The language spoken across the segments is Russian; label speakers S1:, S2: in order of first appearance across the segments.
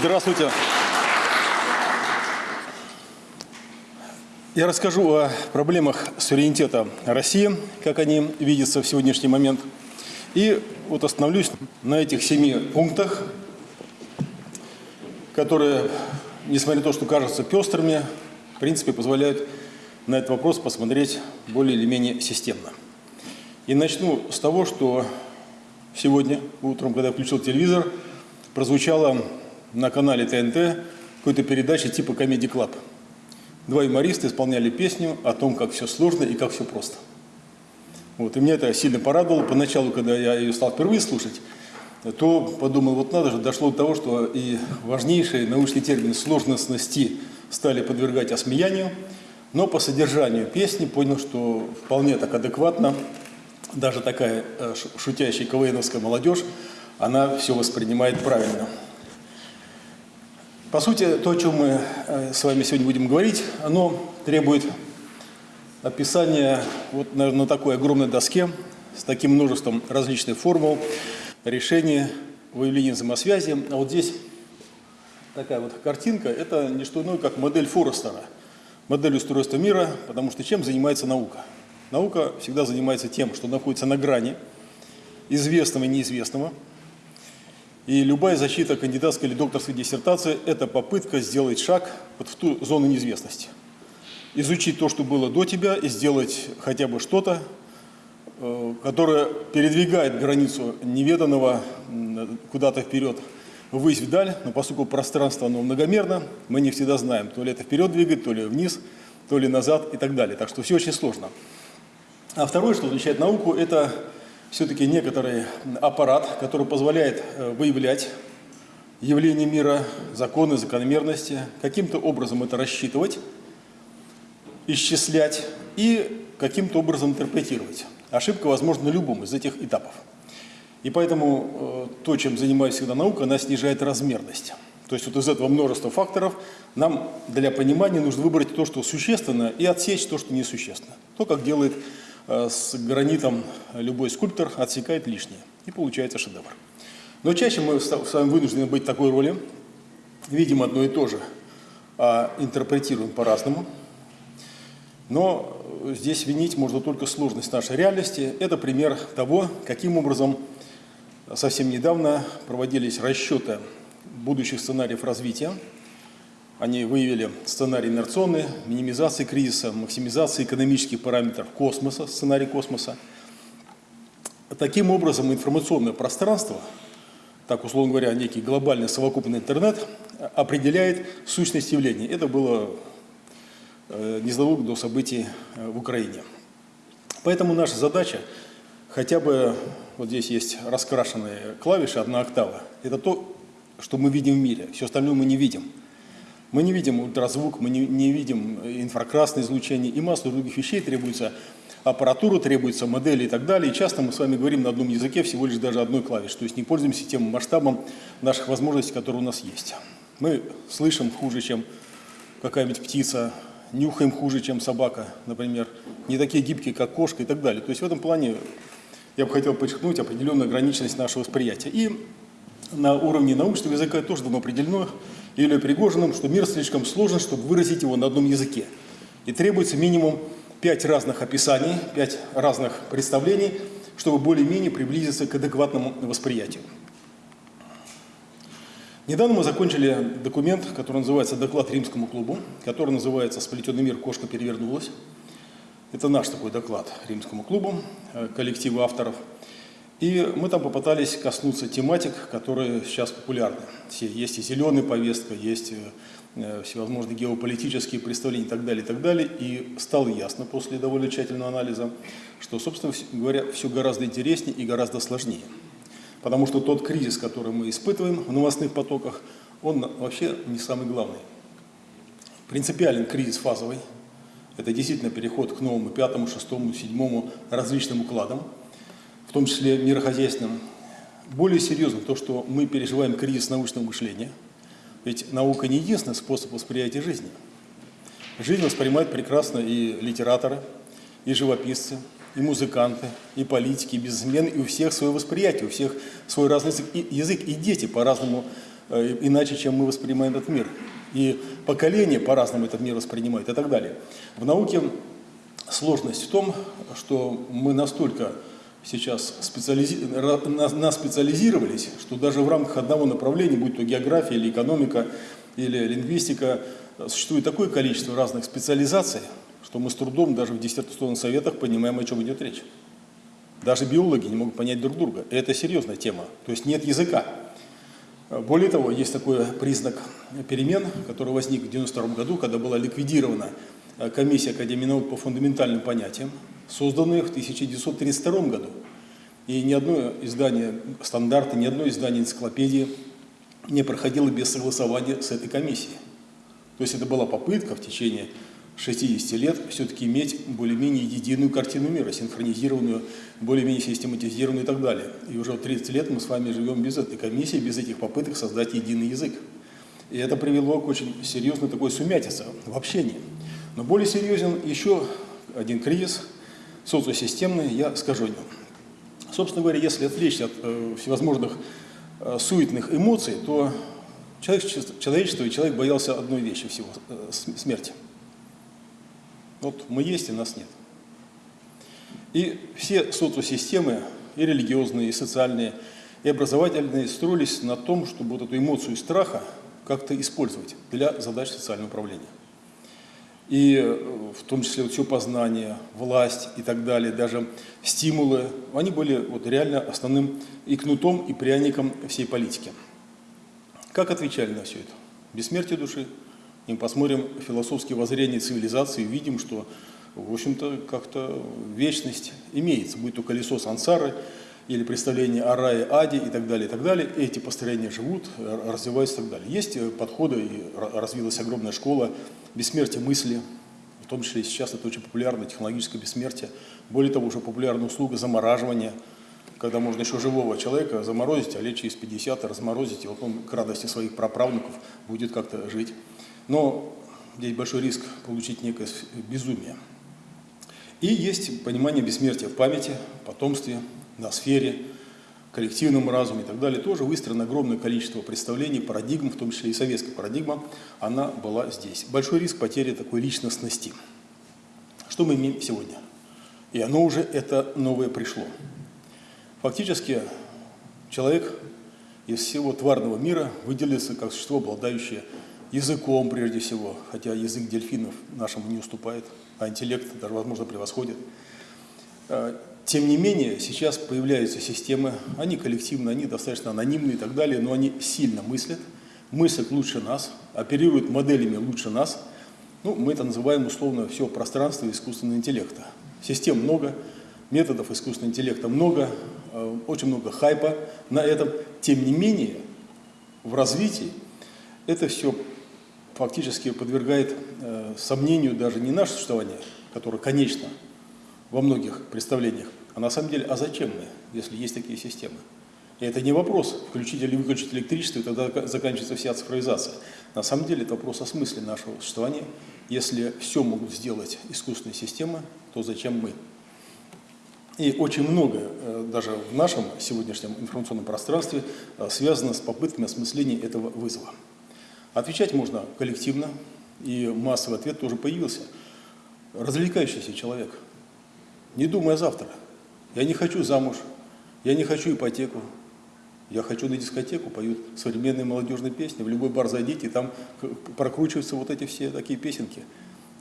S1: Здравствуйте. Я расскажу о проблемах суверенитета России, как они видятся в сегодняшний момент. И вот остановлюсь на этих семи пунктах, которые, несмотря на то, что кажутся пестрыми, в принципе, позволяют на этот вопрос посмотреть более или менее системно. И начну с того, что сегодня утром, когда я включил телевизор, прозвучала на канале ТНТ какой-то передача типа «Comedy Club». Два юмориста исполняли песню о том, как все сложно и как все просто. Вот, и меня это сильно порадовало. Поначалу, когда я ее стал впервые слушать, то подумал, вот надо же, дошло до того, что и важнейшие научные термины сложностности стали подвергать осмеянию, но по содержанию песни понял, что вполне так адекватно даже такая э, шутящая КВНовская молодежь, она все воспринимает правильно. По сути, то, о чем мы э, с вами сегодня будем говорить, оно требует описания вот, наверное, на такой огромной доске с таким множеством различных формул, решений, выявления взаимосвязи. А вот здесь такая вот картинка, это не что иное, как модель Форестера, модель устройства мира, потому что чем занимается наука? Наука всегда занимается тем, что находится на грани известного и неизвестного. И любая защита кандидатской или докторской диссертации – это попытка сделать шаг вот в ту зону неизвестности. Изучить то, что было до тебя, и сделать хотя бы что-то, э, которое передвигает границу неведанного куда-то вперед, ввысь вдаль, но поскольку пространство оно многомерно, мы не всегда знаем, то ли это вперед двигать, то ли вниз, то ли назад и так далее. Так что все очень сложно. А второе, что отличает науку, это все-таки некоторый аппарат, который позволяет э, выявлять явления мира, законы, закономерности, каким-то образом это рассчитывать, исчислять и каким-то образом интерпретировать. Ошибка возможна на любом из этих этапов. И поэтому э, то, чем занимается всегда наука, она снижает размерность. То есть вот из этого множества факторов нам для понимания нужно выбрать то, что существенно, и отсечь то, что несущественно. То, как делает с гранитом любой скульптор отсекает лишнее, и получается шедевр. Но чаще мы с вами вынуждены быть в такой роли, видим одно и то же, а интерпретируем по-разному. Но здесь винить можно только сложность нашей реальности. Это пример того, каким образом совсем недавно проводились расчеты будущих сценариев развития они выявили сценарий инерционный, минимизации кризиса, максимизации экономических параметров космоса, сценарий космоса. Таким образом, информационное пространство, так условно говоря, некий глобальный совокупный интернет, определяет сущность явлений. Это было э, незадолго до событий э, в Украине. Поэтому наша задача, хотя бы, вот здесь есть раскрашенные клавиши, одна октава, это то, что мы видим в мире, все остальное мы не видим. Мы не видим ультразвук, мы не, не видим инфракрасное излучение и массу других вещей требуется аппаратура, требуется модели и так далее. И часто мы с вами говорим на одном языке всего лишь даже одной клавиш, то есть не пользуемся тем масштабом наших возможностей, которые у нас есть. Мы слышим хуже, чем какая-нибудь птица, нюхаем хуже, чем собака, например, не такие гибкие, как кошка и так далее. То есть в этом плане я бы хотел подчеркнуть определенную ограниченность нашего восприятия. И на уровне научного языка тоже давно определено, или Пригожиным, что мир слишком сложен, чтобы выразить его на одном языке. И требуется минимум пять разных описаний, пять разных представлений, чтобы более-менее приблизиться к адекватному восприятию. Недавно мы закончили документ, который называется «Доклад Римскому клубу», который называется «Сплетенный мир. Кошка перевернулась». Это наш такой доклад Римскому клубу, э, коллективу авторов – и мы там попытались коснуться тематик, которые сейчас популярны. Все, есть и зеленая повестка, есть э, всевозможные геополитические представления и так далее, и так далее. И стало ясно после довольно тщательного анализа, что, собственно говоря, все гораздо интереснее и гораздо сложнее. Потому что тот кризис, который мы испытываем в новостных потоках, он вообще не самый главный. Принципиален кризис фазовый. Это действительно переход к новому пятому, шестому, седьмому различным укладам – в том числе мирохозяйственным. Более серьезно то, что мы переживаем кризис научного мышления. Ведь наука не единственный способ восприятия жизни. Жизнь воспринимают прекрасно и литераторы, и живописцы, и музыканты, и политики, и бизнесмены, и у всех свое восприятие, у всех свой разный язык, и, язык, и дети по-разному э, иначе, чем мы воспринимаем этот мир. И поколения по-разному этот мир воспринимают и так далее. В науке сложность в том, что мы настолько сейчас специализи... наспециализировались, что даже в рамках одного направления, будь то география или экономика, или лингвистика, существует такое количество разных специализаций, что мы с трудом даже в диссертационных советах понимаем, о чем идет речь. Даже биологи не могут понять друг друга. Это серьезная тема. То есть нет языка. Более того, есть такой признак перемен, который возник в 1992 году, когда была ликвидирована э, комиссия Академии наук по фундаментальным понятиям, созданная в 1932 году. И ни одно издание стандарта, ни одно издание энциклопедии не проходило без согласования с этой комиссией. То есть это была попытка в течение 60 лет все-таки иметь более-менее единую картину мира, синхронизированную, более-менее систематизированную и так далее. И уже 30 лет мы с вами живем без этой комиссии, без этих попыток создать единый язык. И это привело к очень серьезной такой сумятице в общении. Но более серьезен еще один кризис, социосистемный, я скажу о нем. Собственно говоря, если отвлечься от э, всевозможных э, суетных эмоций, то человечество, человечество и человек боялся одной вещи всего э, – смерти. Вот мы есть, и нас нет. И все социосистемы, и религиозные, и социальные, и образовательные, строились на том, чтобы вот эту эмоцию страха как-то использовать для задач социального управления. И э, в том числе вот все познание, власть и так далее, даже стимулы, они были вот реально основным и кнутом, и пряником всей политики. Как отвечали на все это? Бессмертие души – и мы посмотрим философские воззрения цивилизации, увидим, что, в общем-то, как-то вечность имеется, будь то колесо сансары, или представление о рае, аде и так далее, и так далее. Эти построения живут, развиваются и так далее. Есть э, подходы, и развилась огромная школа бессмертия мысли, в том числе сейчас это очень популярно, технологическое бессмертие. Более того, уже популярна услуга замораживания, когда можно еще живого человека заморозить, а лет через 50 разморозить, и вот он к радости своих праправнуков будет как-то жить. Но здесь большой риск получить некое безумие. И есть понимание бессмертия в памяти, потомстве, на сфере, коллективном разуме и так далее. Тоже выстроено огромное количество представлений, парадигм, в том числе и советская парадигма, она была здесь. Большой риск потери такой личностности. Что мы имеем сегодня? И оно уже, это новое пришло. Фактически человек из всего тварного мира выделился как существо, обладающее языком прежде всего, хотя язык дельфинов нашему не уступает, а интеллект даже, возможно, превосходит. Тем не менее, сейчас появляются системы, они коллективные, они достаточно анонимные и так далее, но они сильно мыслят, мыслят лучше нас, оперируют моделями лучше нас. Ну, мы это называем условно все пространство искусственного интеллекта. Систем много, методов искусственного интеллекта много, а, очень много хайпа на этом. Тем не менее, в развитии это все фактически подвергает э, сомнению даже не наше существование, которое конечно во многих представлениях, а на самом деле, а зачем мы, если есть такие системы? И это не вопрос, включить или выключить электричество, и тогда заканчивается вся цифровизация. На самом деле это вопрос о смысле нашего существования. Если все могут сделать искусственные системы, то зачем мы? И очень много, э, даже в нашем сегодняшнем информационном пространстве, э, связано с попытками осмысления этого вызова. Отвечать можно коллективно, и массовый ответ тоже появился. Развлекающийся человек, не думая завтра. Я не хочу замуж, я не хочу ипотеку, я хочу на дискотеку, поют современные молодежные песни, в любой бар зайдите, там прокручиваются вот эти все такие песенки.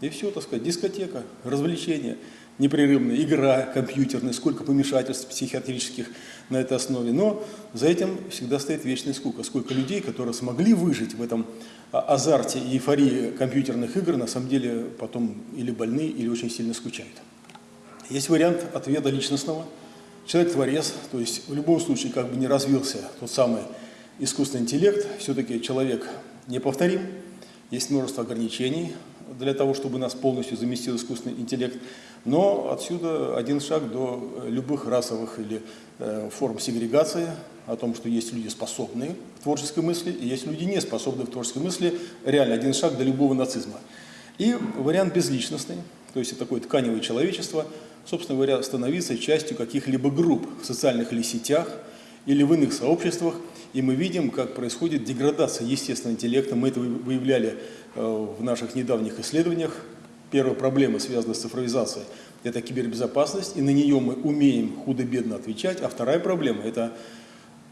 S1: И все, так сказать, дискотека, развлечение непрерывная, игра компьютерная, сколько помешательств психиатрических на этой основе. Но за этим всегда стоит вечная скука. Сколько людей, которые смогли выжить в этом а, азарте и эйфории компьютерных игр, на самом деле потом или больны, или очень сильно скучают. Есть вариант ответа личностного. Человек-творец, то есть в любом случае, как бы не развился тот самый искусственный интеллект, все-таки человек неповторим, есть множество ограничений для того, чтобы нас полностью заместил искусственный интеллект. Но отсюда один шаг до любых расовых или э, форм сегрегации, о том, что есть люди, способные к творческой мысли, и есть люди, не способные к творческой мысли. Реально один шаг до любого нацизма. И вариант безличностный, то есть такое тканевое человечество, собственно говоря, становиться частью каких-либо групп в социальных или сетях, или в иных сообществах, и мы видим, как происходит деградация естественного интеллекта. Мы это выявляли э, в наших недавних исследованиях. Первая проблема, связанная с цифровизацией, это кибербезопасность, и на нее мы умеем худо-бедно отвечать. А вторая проблема – это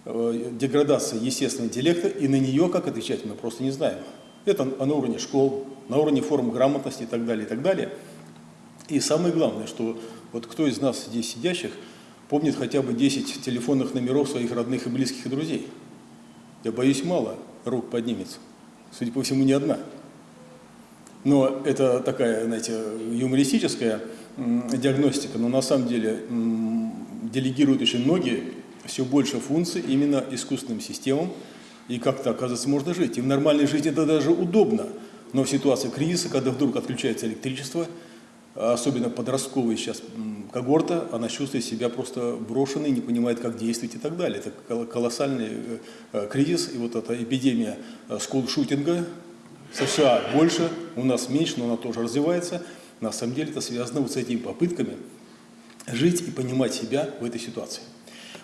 S1: э, деградация естественного интеллекта, и на нее как отвечать мы просто не знаем. Это на уровне школ, на уровне форм грамотности и так далее, и так далее. И самое главное, что вот кто из нас здесь сидящих помнит хотя бы 10 телефонных номеров своих родных и близких и друзей? Я боюсь, мало рук поднимется. Судя по всему, не одна. Но это такая, знаете, юмористическая диагностика, но на самом деле делегируют очень многие все больше функций именно искусственным системам, и как-то, оказывается, можно жить. И в нормальной жизни это даже удобно. Но в ситуации кризиса, когда вдруг отключается электричество, особенно подростковая сейчас когорта, она чувствует себя просто брошенной, не понимает, как действовать и так далее. Это колоссальный э, э, кризис, и вот эта эпидемия э, скул-шутинга США больше, у нас меньше, но она тоже развивается. На самом деле это связано вот с этими попытками жить и понимать себя в этой ситуации.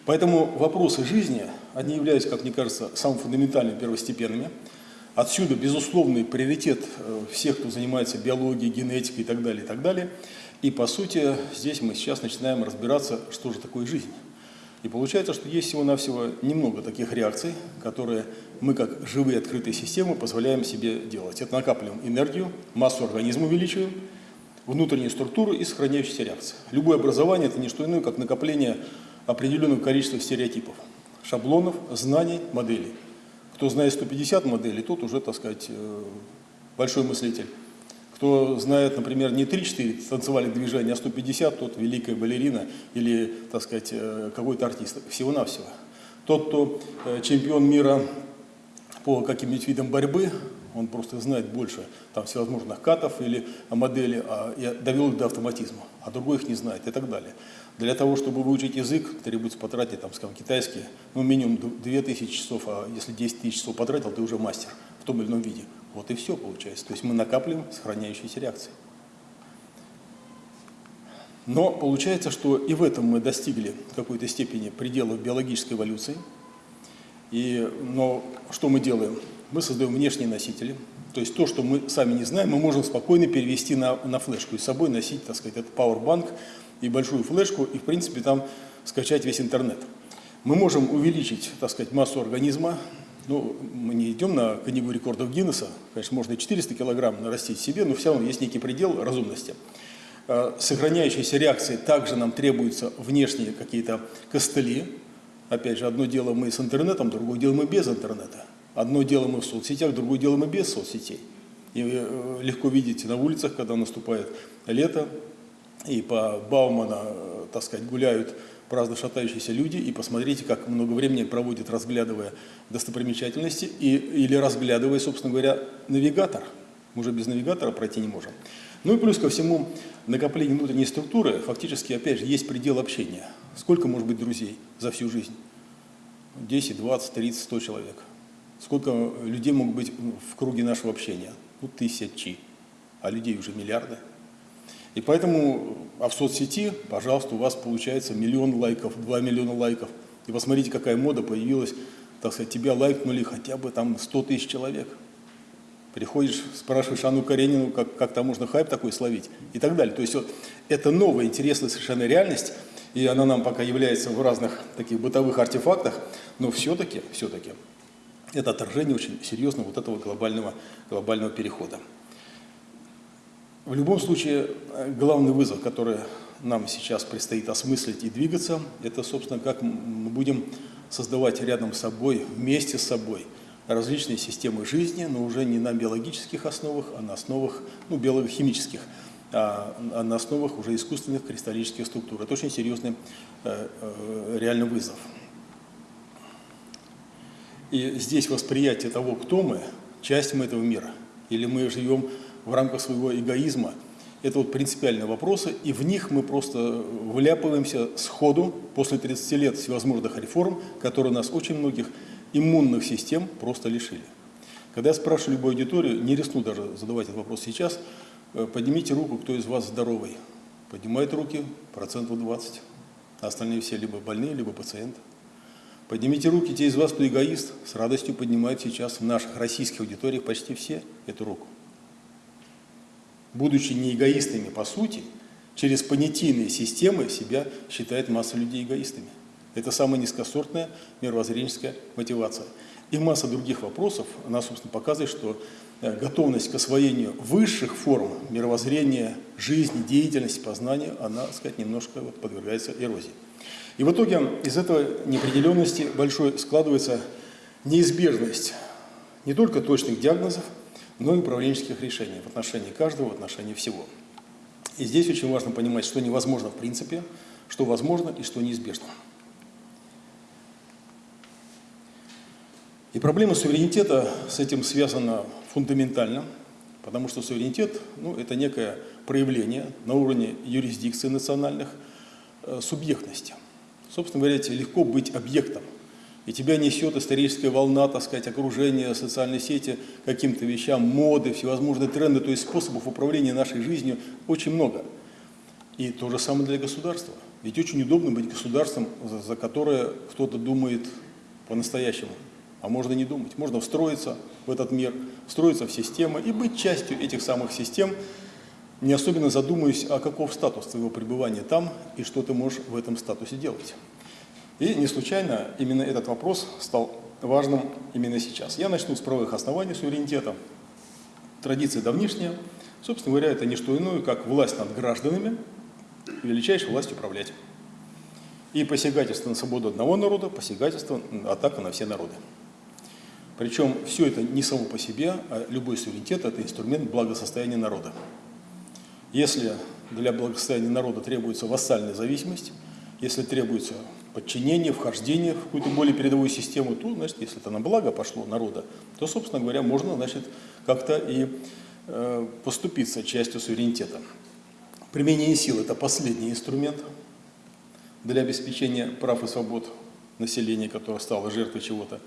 S1: Поэтому вопросы жизни, они являются, как мне кажется, самыми фундаментальными, первостепенными. Отсюда безусловный приоритет э, всех, кто занимается биологией, генетикой и так далее, и так далее. И по сути здесь мы сейчас начинаем разбираться, что же такое жизнь. И получается, что есть всего-навсего немного таких реакций, которые мы, как живые открытые системы, позволяем себе делать. Это накапливаем энергию, массу организма увеличиваем, внутреннюю структуру и сохраняющиеся реакции. Любое образование – это не что иное, как накопление определенного количества стереотипов, шаблонов, знаний, моделей. Кто знает 150 моделей, тот уже, так сказать, э, большой мыслитель. Кто знает, например, не 3-4 танцевальных движения, а 150, тот великая балерина или, так сказать, э, какой-то артист. Всего-навсего. Тот, кто э, чемпион мира по каким-нибудь видам борьбы, он просто знает больше там, всевозможных катов или модели, а, довел их до автоматизма, а другой их не знает и так далее. Для того, чтобы выучить язык, требуется потратить, там, скажем, китайский, ну, минимум 2000 часов, а если 10 тысяч часов потратил, ты уже мастер в том или ином виде. Вот и все получается. То есть мы накапливаем сохраняющиеся реакции. Но получается, что и в этом мы достигли какой-то степени пределов биологической эволюции. И, но что мы делаем? Мы создаем внешние носители. То есть то, что мы сами не знаем, мы можем спокойно перевести на, на флешку и с собой носить, так сказать, этот Powerbank и большую флешку, и в принципе там скачать весь интернет. Мы можем увеличить, так сказать, массу организма, ну, мы не идем на книгу рекордов Гиннесса, конечно, можно и 400 килограмм нарастить себе, но все равно есть некий предел разумности. А, сохраняющиеся реакции также нам требуются внешние какие-то костыли. Опять же, одно дело мы с интернетом, другое дело мы без интернета. Одно дело мы в соцсетях, другое дело мы без соцсетей. И э, легко видите на улицах, когда наступает лето, и по Баумана, э, так сказать, гуляют праздно шатающиеся люди, и посмотрите, как много времени проводят, разглядывая достопримечательности, и, или разглядывая, собственно говоря, навигатор. Мы уже без навигатора пройти не можем. Ну и плюс ко всему, накопление внутренней структуры, фактически, опять же, есть предел общения. Сколько может быть друзей за всю жизнь? 10, 20, 30, 100 человек. Сколько людей могут быть в круге нашего общения? Ну, тысячи, а людей уже миллиарды. И поэтому, а в соцсети, пожалуйста, у вас получается миллион лайков, два миллиона лайков. И посмотрите, какая мода появилась, так сказать, тебя лайкнули хотя бы там 100 тысяч человек. Приходишь, спрашиваешь Анну Каренину, как, как там можно хайп такой словить и так далее. То есть вот это новая, интересная совершенно реальность, и она нам пока является в разных таких бытовых артефактах, но все-таки, все-таки это отражение очень серьезного вот этого глобального, глобального перехода. В любом случае, главный вызов, который нам сейчас предстоит осмыслить и двигаться, это, собственно, как мы будем создавать рядом с собой, вместе с собой, различные системы жизни, но уже не на биологических основах, а на основах ну, биохимических, а, а на основах уже искусственных кристаллических структур. Это очень серьезный э, э, реальный вызов. И здесь восприятие того, кто мы, часть мы этого мира, или мы живем в рамках своего эгоизма. Это вот принципиальные вопросы, и в них мы просто вляпываемся сходу после 30 лет всевозможных реформ, которые нас очень многих иммунных систем просто лишили. Когда я спрашиваю любую аудиторию, не рискну даже задавать этот вопрос сейчас, э, поднимите руку, кто из вас здоровый. Поднимает руки процентов 20, а остальные все либо больные, либо пациенты. Поднимите руки, те из вас, кто эгоист, с радостью поднимают сейчас в наших российских аудиториях почти все эту руку. Будучи не эгоистами по сути, через понятийные системы себя считает масса людей эгоистами. Это самая низкосортная мировоззренческая мотивация. И масса других вопросов, она, собственно, показывает, что э, готовность к освоению высших форм мировоззрения, жизни, деятельности, познания, она, так сказать, немножко вот подвергается эрозии. И в итоге из этой неопределенности большой складывается неизбежность не только точных диагнозов, но и управленческих решений в отношении каждого, в отношении всего. И здесь очень важно понимать, что невозможно в принципе, что возможно и что неизбежно. И проблема суверенитета с этим связана фундаментально, потому что суверенитет ну, – это некое проявление на уровне юрисдикции национальных э, субъектности. Собственно говоря, легко быть объектом. И тебя несет историческая волна, так сказать, окружения, социальной сети, каким-то вещам, моды, всевозможные тренды, то есть способов управления нашей жизнью очень много. И то же самое для государства. Ведь очень удобно быть государством, за, за которое кто-то думает по-настоящему. А можно не думать. Можно встроиться в этот мир, встроиться в системы и быть частью этих самых систем, не особенно задумываясь, а каков статус твоего пребывания там и что ты можешь в этом статусе делать. И не случайно именно этот вопрос стал важным именно сейчас. Я начну с правовых оснований суверенитета. Традиция давнишняя. Собственно говоря, это не что иное, как власть над гражданами, величайшая власть управлять. И посягательство на свободу одного народа, посягательство, атака на все народы. Причем все это не само по себе, а любой суверенитет – это инструмент благосостояния народа. Если для благосостояния народа требуется вассальная зависимость, если требуется подчинение, вхождение в какую-то более передовую систему, то, значит, если это на благо пошло народа, то, собственно говоря, можно, значит, как-то и э, поступиться частью суверенитета. Применение сил – это последний инструмент для обеспечения прав и свобод населения, которое стало жертвой чего-то.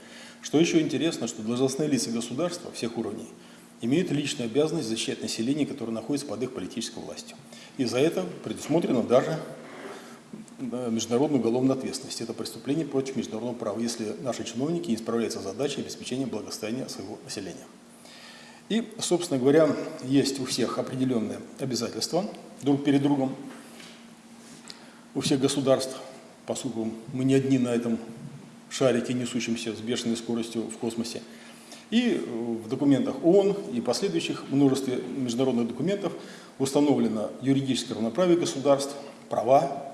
S1: Что еще интересно, что должностные лица государства всех уровней – имеют личную обязанность защищать население, которое находится под их политической властью. И за это предусмотрено даже международную уголовную ответственность. Это преступление против международного права, если наши чиновники не справляются с задачей обеспечения благосостояния своего населения. И, собственно говоря, есть у всех определенные обязательства друг перед другом, у всех государств, поскольку мы не одни на этом шарике, несущемся с бешеной скоростью в космосе. И в документах ООН и последующих множестве международных документов установлено юридическое равноправие государств, права,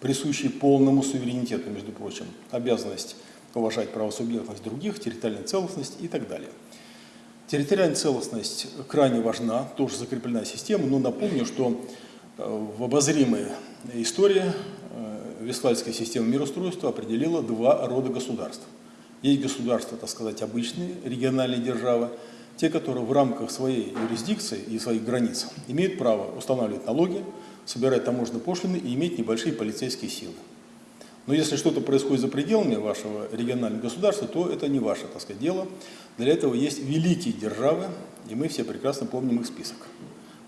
S1: присущие полному суверенитету, между прочим, обязанность уважать правосубъектность других, территориальную целостность и так далее. Территориальная целостность крайне важна, тоже закреплена система, но напомню, что э, в обозримой истории э, Вестфальская система мироустройства определила два рода государств – есть государства, так сказать, обычные, региональные державы, те, которые в рамках своей юрисдикции и своих границ имеют право устанавливать налоги, собирать таможенные пошлины и иметь небольшие полицейские силы. Но если что-то происходит за пределами вашего регионального государства, то это не ваше, так сказать, дело. Для этого есть великие державы, и мы все прекрасно помним их список.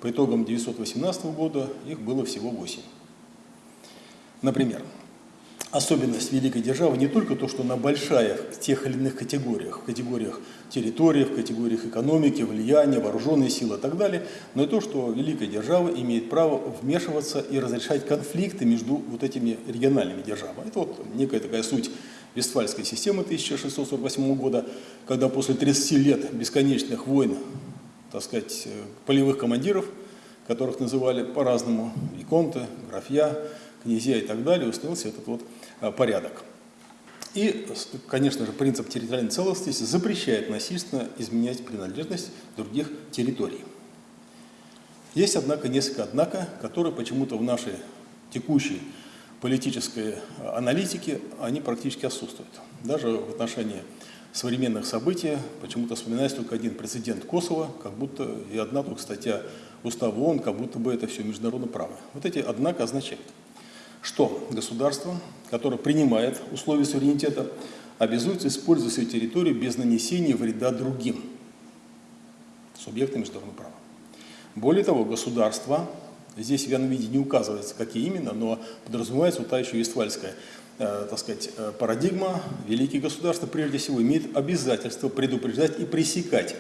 S1: По итогам 1918 года их было всего 8. Например, особенность великой державы не только то, что она большая в тех или иных категориях, в категориях территории, в категориях экономики, влияния, вооруженные силы и так далее, но и то, что великая держава имеет право вмешиваться и разрешать конфликты между вот этими региональными державами. Это вот некая такая суть Вестфальской системы 1648 года, когда после 30 лет бесконечных войн, так сказать, полевых командиров, которых называли по-разному, виконты, графья, князья и так далее, установился этот вот Э, порядок. И, конечно же, принцип территориальной целостности запрещает насильственно изменять принадлежность других территорий. Есть, однако, несколько «однако», которые почему-то в нашей текущей политической аналитике, они практически отсутствуют. Даже в отношении современных событий почему-то вспоминается только один прецедент Косово, как будто и одна только статья Устава ООН, как будто бы это все международное право. Вот эти «однако» означают – что государство, которое принимает условия суверенитета, обязуется использовать свою территорию без нанесения вреда другим субъектам международного права. Более того, государство, здесь в виде не указывается, какие именно, но подразумевается вот та еще Вестфальская э, так сказать, э, парадигма, великие государства прежде всего имеют обязательство предупреждать и пресекать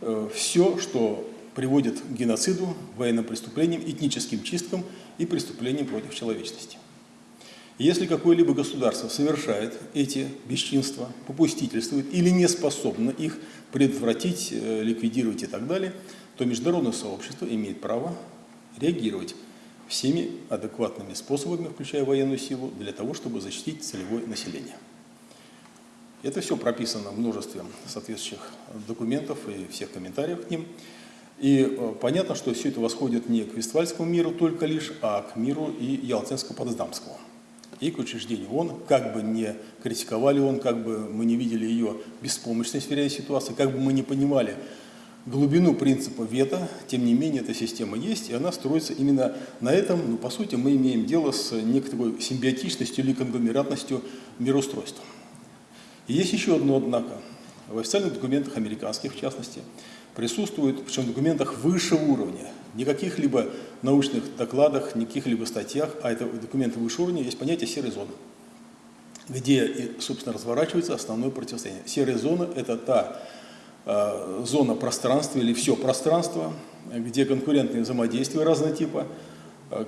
S1: э, все, что приводит к геноциду, военным преступлениям, этническим чисткам и преступлениям против человечности. Если какое-либо государство совершает эти бесчинства, попустительствует или не способно их предотвратить, э, ликвидировать и так далее, то международное сообщество имеет право реагировать всеми адекватными способами, включая военную силу, для того, чтобы защитить целевое население. Это все прописано в множестве соответствующих документов и всех комментариев к ним. И э, понятно, что все это восходит не к Вестфальскому миру только лишь, а к миру и Ялтинско-Потсдамскому и к учреждению ООН, как бы не критиковали ООН, как бы мы не видели ее беспомощность в реальной ситуации, как бы мы не понимали глубину принципа вето, тем не менее эта система есть, и она строится именно на этом, ну, по сути, мы имеем дело с некоторой симбиотичностью или конгломератностью мироустройства. И есть еще одно однако. В официальных документах американских, в частности, присутствует, причем в документах высшего уровня, не каких-либо научных докладах, не каких-либо статьях, а это документы высшего уровня, есть понятие серой зоны, где, собственно, разворачивается основное противостояние. Серая зона – это та э, зона пространства или все пространство, где конкурентные взаимодействия разного типа э,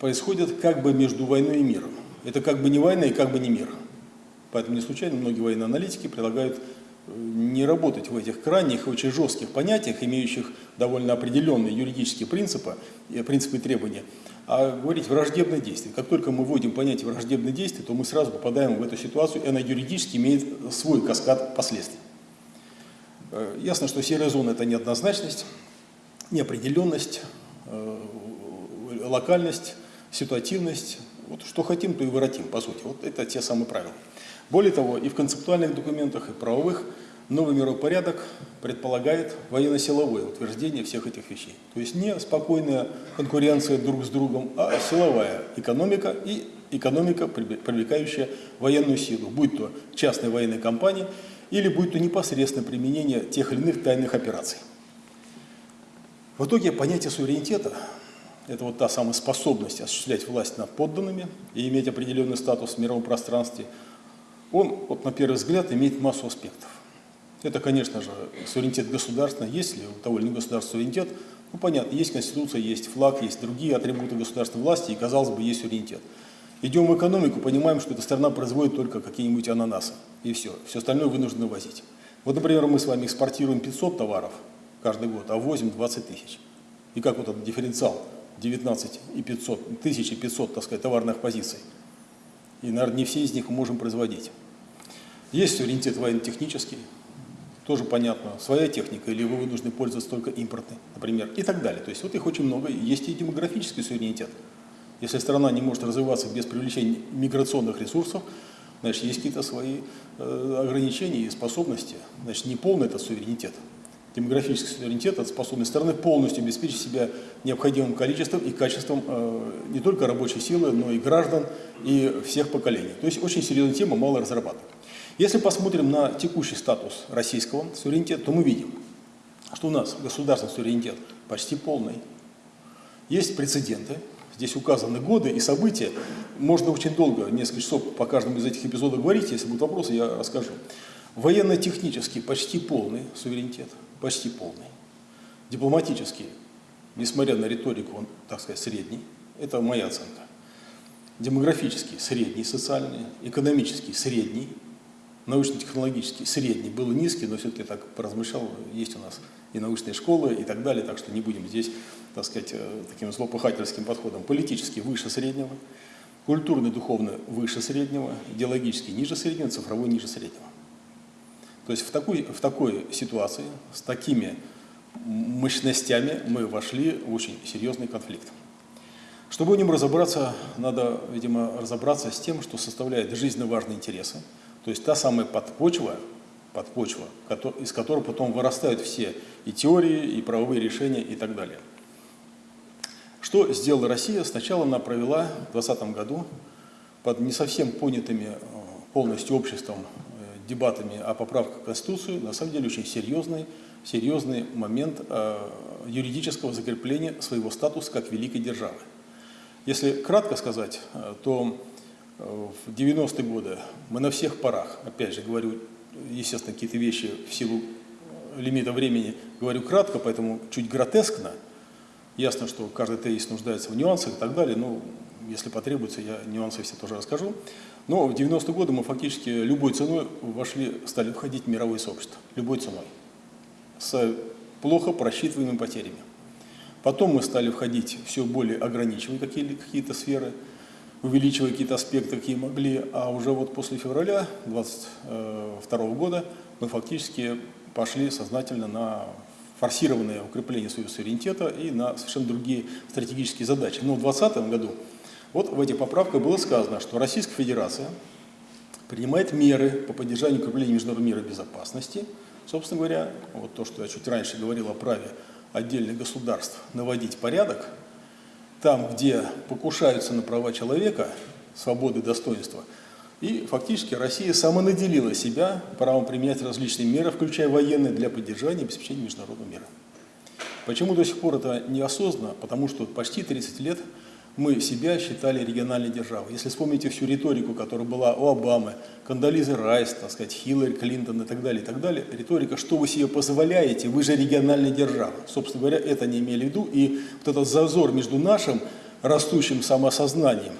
S1: происходят как бы между войной и миром. Это как бы не война и как бы не мир. Поэтому не случайно многие военные аналитики предлагают не работать в этих крайних, очень жестких понятиях, имеющих довольно определенные юридические принципы, принципы и требования, а говорить враждебное действие. Как только мы вводим понятие враждебное действие, то мы сразу попадаем в эту ситуацию, и она юридически имеет свой каскад последствий. Э, ясно, что серая зона – это неоднозначность, неопределенность, э, локальность, ситуативность. Вот что хотим, то и воротим, по сути. Вот это те самые правила. Более того, и в концептуальных документах, и правовых новый мировой порядок предполагает военно-силовое утверждение всех этих вещей. То есть не спокойная конкуренция друг с другом, а силовая экономика и экономика, привлекающая военную силу, будь то частные военные компании или будь то непосредственное применение тех или иных тайных операций. В итоге понятие суверенитета – это вот та самая способность осуществлять власть над подданными и иметь определенный статус в мировом пространстве – он, вот на первый взгляд, имеет массу аспектов. Это, конечно же, суверенитет государства. Есть ли у того или иного государства суверенитет? Ну, понятно, есть конституция, есть флаг, есть другие атрибуты государственной власти, и, казалось бы, есть суверенитет. Идем в экономику, понимаем, что эта страна производит только какие-нибудь ананасы, и все. Все остальное вынуждены возить. Вот, например, мы с вами экспортируем 500 товаров каждый год, а возим 20 тысяч. И как вот этот дифференциал 19 и 500, 1500, так сказать, товарных позиций – и, наверное, не все из них мы можем производить. Есть суверенитет военно-технический, тоже понятно, своя техника, или вы вынуждены пользоваться только импортной, например, и так далее. То есть вот их очень много. Есть и демографический суверенитет. Если страна не может развиваться без привлечения миграционных ресурсов, значит, есть какие-то свои э, ограничения и способности. Значит, не полный это суверенитет. Демографический суверенитет – это способность страны полностью обеспечить себя необходимым количеством и качеством э, не только рабочей силы, но и граждан, и всех поколений. То есть очень серьезная тема, мало разрабатывана. Если посмотрим на текущий статус российского суверенитета, то мы видим, что у нас государственный суверенитет почти полный. Есть прецеденты, здесь указаны годы и события. Можно очень долго, несколько часов по каждому из этих эпизодов говорить, если будут вопросы, я расскажу. Военно-технический почти полный суверенитет почти полный. Дипломатический, несмотря на риторику, он, так сказать, средний. Это моя оценка. Демографический – средний, социальный, экономический – средний, научно-технологический – средний. Был низкий, но все-таки так поразмышлял, есть у нас и научные школы и так далее, так что не будем здесь, так сказать, э, таким злопыхательским подходом. Политический – выше среднего, культурный, духовный – выше среднего, идеологический – ниже среднего, цифровой – ниже среднего. То есть в такой, в такой ситуации, с такими мощностями мы вошли в очень серьезный конфликт. Чтобы в нем разобраться, надо, видимо, разобраться с тем, что составляет жизненно важные интересы. То есть та самая подпочва, подпочва из которой потом вырастают все и теории, и правовые решения и так далее. Что сделала Россия? Сначала она провела в 2020 году под не совсем понятыми э, полностью обществом дебатами о поправках в Конституцию, на самом деле очень серьезный, серьезный момент э, юридического закрепления своего статуса как великой державы. Если кратко сказать, э, то Э, в 90-е годы мы на всех парах, опять же говорю, естественно, какие-то вещи в силу лимита времени говорю кратко, поэтому чуть гротескно. Ясно, что каждый тезис нуждается в нюансах и так далее, но если потребуется, я нюансы все тоже расскажу. Но в 90-е годы мы фактически любой ценой вошли, стали входить в мировое сообщество. Любой ценой. С плохо просчитываемыми потерями. Потом мы стали входить все более ограничивая какие-то сферы, увеличивая какие-то аспекты, какие могли. А уже вот после февраля 2022 года мы фактически пошли сознательно на форсированное укрепление своего суверенитета и на совершенно другие стратегические задачи. Но в 2020 году вот в этих поправках было сказано, что Российская Федерация принимает меры по поддержанию укрепления международного мира и безопасности. Собственно говоря, вот то, что я чуть раньше говорил о праве отдельных государств наводить порядок, там, где покушаются на права человека, свободы достоинства, и фактически Россия самонаделила себя правом применять различные меры, включая военные, для поддержания и обеспечения международного мира. Почему до сих пор это неосознанно? Потому что почти 30 лет мы себя считали региональной державой. Если вспомните всю риторику, которая была у Обамы, Кандализы Райс, так сказать, Хиллари Клинтон и так далее, и так далее, риторика, что вы себе позволяете, вы же региональная держава. Собственно говоря, это не имели в виду, и вот этот зазор между нашим растущим самосознанием,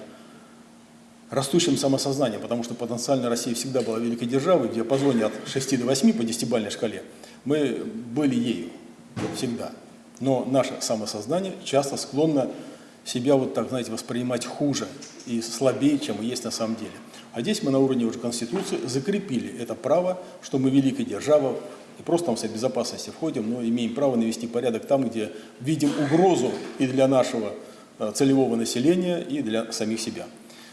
S1: растущим самосознанием, потому что потенциально Россия всегда была великой державой, в диапазоне от 6 до 8 по десятибалльной шкале, мы были ею всегда. Но наше самосознание часто склонно себя вот так, знаете, воспринимать хуже и слабее, чем есть на самом деле. А здесь мы на уровне уже Конституции закрепили это право, что мы великая держава, и просто там в Совет Безопасности входим, но имеем право навести порядок там, где видим угрозу и для нашего э, целевого населения, и для самих себя.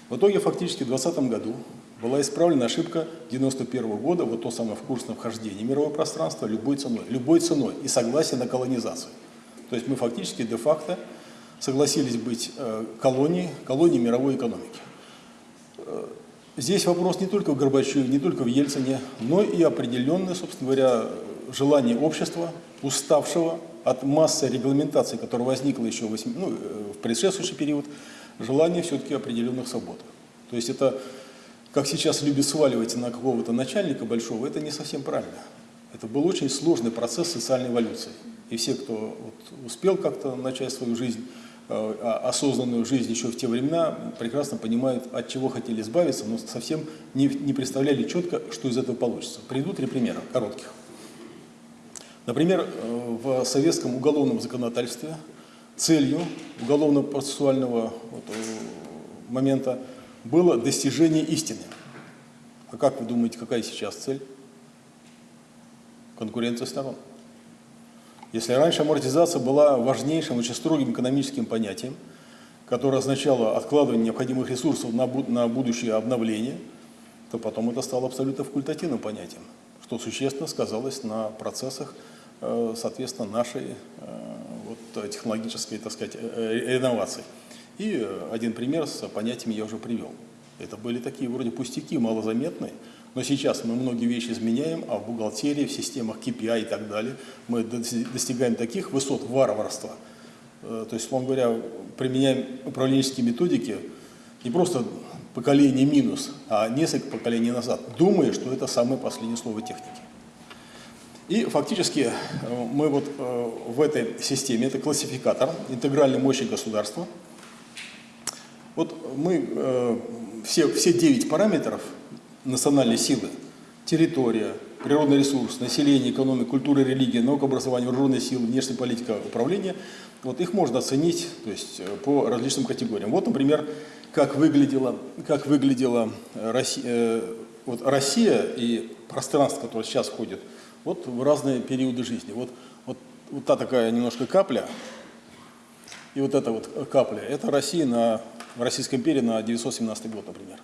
S1: В итоге фактически в 2020 году была исправлена ошибка 91 года, вот то самое вкусное вхождение мирового пространства любой ценой, любой ценой и согласие на колонизацию. То есть мы фактически де-факто согласились быть э, колонией, колонией мировой экономики. Э, здесь вопрос не только в Горбачеве, не только в Ельцине, но и определенное, собственно говоря, желание общества, уставшего от массы регламентаций, которая возникла еще в, 8, ну, э, в предшествующий период, желание все-таки определенных свобод. То есть это, как сейчас любят сваливать на какого-то начальника большого, это не совсем правильно. Это был очень сложный процесс социальной эволюции. И все, кто вот успел как-то начать свою жизнь осознанную жизнь еще в те времена, прекрасно понимают, от чего хотели избавиться, но совсем не, не представляли четко, что из этого получится. Приведу три примера, коротких. Например, э, в советском уголовном законодательстве целью уголовно-процессуального вот, э, момента было достижение истины. А как вы думаете, какая сейчас цель? Конкуренция сторон. Если раньше амортизация была важнейшим, очень строгим экономическим понятием, которое означало откладывание необходимых ресурсов на, на будущее обновление, то потом это стало абсолютно факультативным понятием, что существенно сказалось на процессах, э, соответственно, нашей э, вот, технологической, так сказать, э, реновации. И один пример с понятиями я уже привел. Это были такие вроде пустяки, малозаметные, но сейчас мы многие вещи изменяем, а в бухгалтерии, в системах KPI и так далее мы достигаем таких высот варварства. Э, то есть, условно говоря, применяем управленческие методики не просто поколение минус, а несколько поколений назад, думая, что это самое последнее слово техники. И фактически э, мы вот э, в этой системе, это классификатор интегральной мощи государства. Вот мы все, все 9 параметров национальной силы, территория, природный ресурс, население, экономика, культура, религия, наука, образование, вооруженные силы, внешняя политика, управление, вот их можно оценить то есть, э, по различным категориям. Вот, например, как выглядела, как выглядела Россия, э, вот Россия и пространство, которое сейчас входит, вот в разные периоды жизни. Вот, вот, вот та такая немножко капля, и вот эта вот капля, это Россия на, в Российской империи на 917 год, например.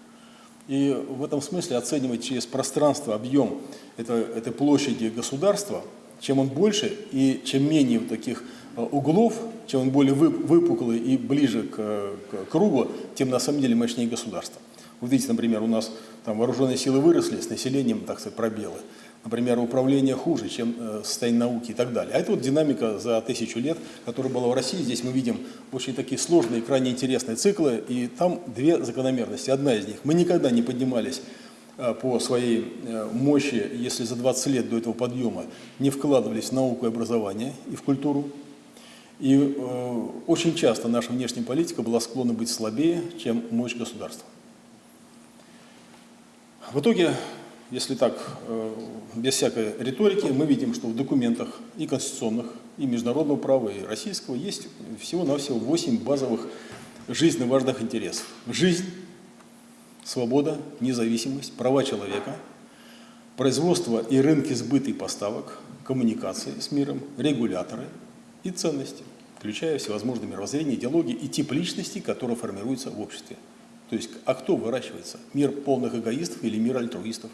S1: И в этом смысле оценивать через пространство объем этой, этой площади государства, чем он больше и чем менее таких э, углов, чем он более выпуклый и ближе к, к кругу, тем на самом деле мощнее государство. Вот видите, например, у нас там вооруженные силы выросли, с населением, так сказать, пробелы. Например, управление хуже, чем э, состояние науки и так далее. А это вот динамика за тысячу лет, которая была в России. Здесь мы видим очень такие сложные, крайне интересные циклы, и там две закономерности. Одна из них, мы никогда не поднимались э, по своей э, мощи, если за 20 лет до этого подъема не вкладывались в науку и образование и в культуру. И очень часто наша внешняя политика была склонна быть слабее, чем мощь государства. В итоге если так, э, без всякой риторики, мы видим, что в документах и конституционных, и международного права, и российского есть всего-навсего 8 базовых жизненно важных интересов. Жизнь, свобода, независимость, права человека, производство и рынки сбыта и поставок, коммуникации с миром, регуляторы и ценности, включая всевозможные мировоззрения, идеологии и тип личности, которые формируются в обществе. То есть, а кто выращивается? Мир полных эгоистов или мир альтруистов?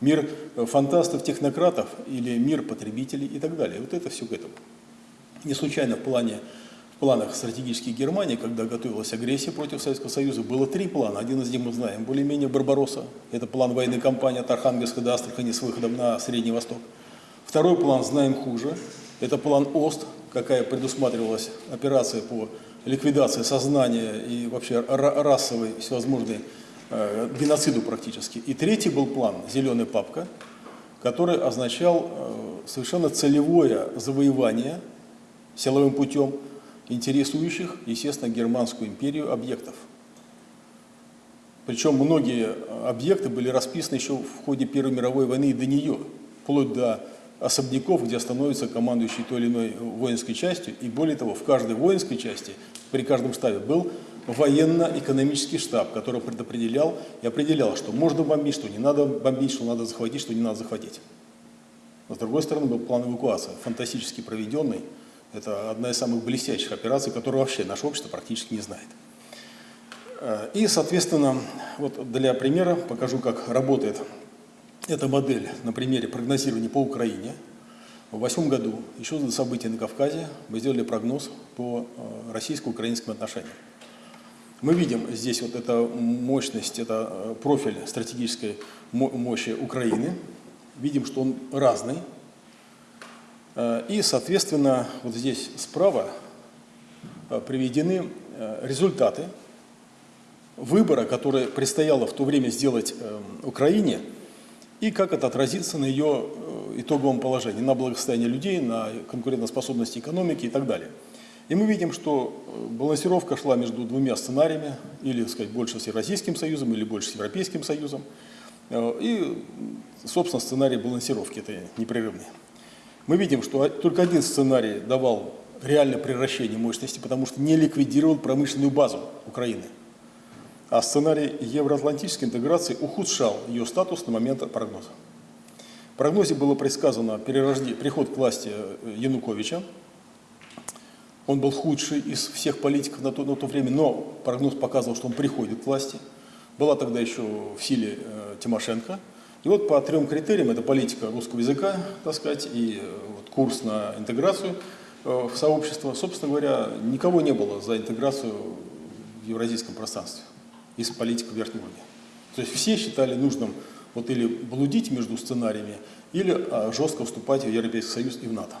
S1: Мир э, фантастов, технократов или мир потребителей и так далее. Вот это все к этому. Не случайно в, плане, в планах стратегических Германии, когда готовилась агрессия против Советского Союза, было три плана. Один из них мы знаем, более-менее Барбаросса. Это план военной кампании от Архангельска до Астрахани с выходом на Средний Восток. Второй план знаем хуже. Это план ОСТ, какая предусматривалась операция по ликвидации сознания и вообще расовой всевозможной э, геноциду практически. И третий был план «Зеленая папка», который означал э, совершенно целевое завоевание силовым путем интересующих, естественно, Германскую империю объектов. Причем многие объекты были расписаны еще в ходе Первой мировой войны и до нее, вплоть до особняков, где становится командующий той или иной воинской частью. И более того, в каждой воинской части, при каждом штабе был военно-экономический штаб, который предопределял и определял, что можно бомбить, что не надо бомбить, что надо захватить, что не надо захватить. Но, с другой стороны, был план эвакуации, фантастически проведенный. Это одна из самых блестящих операций, которую вообще наше общество практически не знает. Э, и, соответственно, вот для примера покажу, как работает эта модель на примере прогнозирования по Украине. В восьмом году, еще до событий на Кавказе, мы сделали прогноз по э, российско-украинским отношениям. Мы видим здесь вот эта мощность, это э, профиль стратегической мощи Украины. Видим, что он разный. Э, и, соответственно, вот здесь справа э, приведены результаты выбора, который предстояло в то время сделать Украине, и как это отразится на ее итоговом положении, на благосостояние людей, на конкурентоспособности экономики и так далее. И мы видим, что э, балансировка шла между двумя сценариями, или, сказать, больше с Евразийским союзом, или больше с Европейским союзом. Э, и, собственно, сценарий балансировки это непрерывный. Мы видим, что только один сценарий давал реальное превращение мощности, потому что не ликвидировал промышленную базу Украины. А сценарий евроатлантической интеграции ухудшал ее статус на момент прогноза. В прогнозе было предсказано приход к власти э, Януковича, он был худший из всех политиков на то, на то время, но прогноз показывал, что он приходит к власти. Была тогда еще в силе э, Тимошенко. И вот по трем критериям, это политика русского языка, так сказать, и э, вот, курс на интеграцию э, в сообщество, собственно говоря, никого не было за интеграцию в евразийском пространстве из политиков верхнего уровня. То есть все считали нужным вот или блудить между сценариями, или а, жестко вступать в Европейский Союз и в НАТО.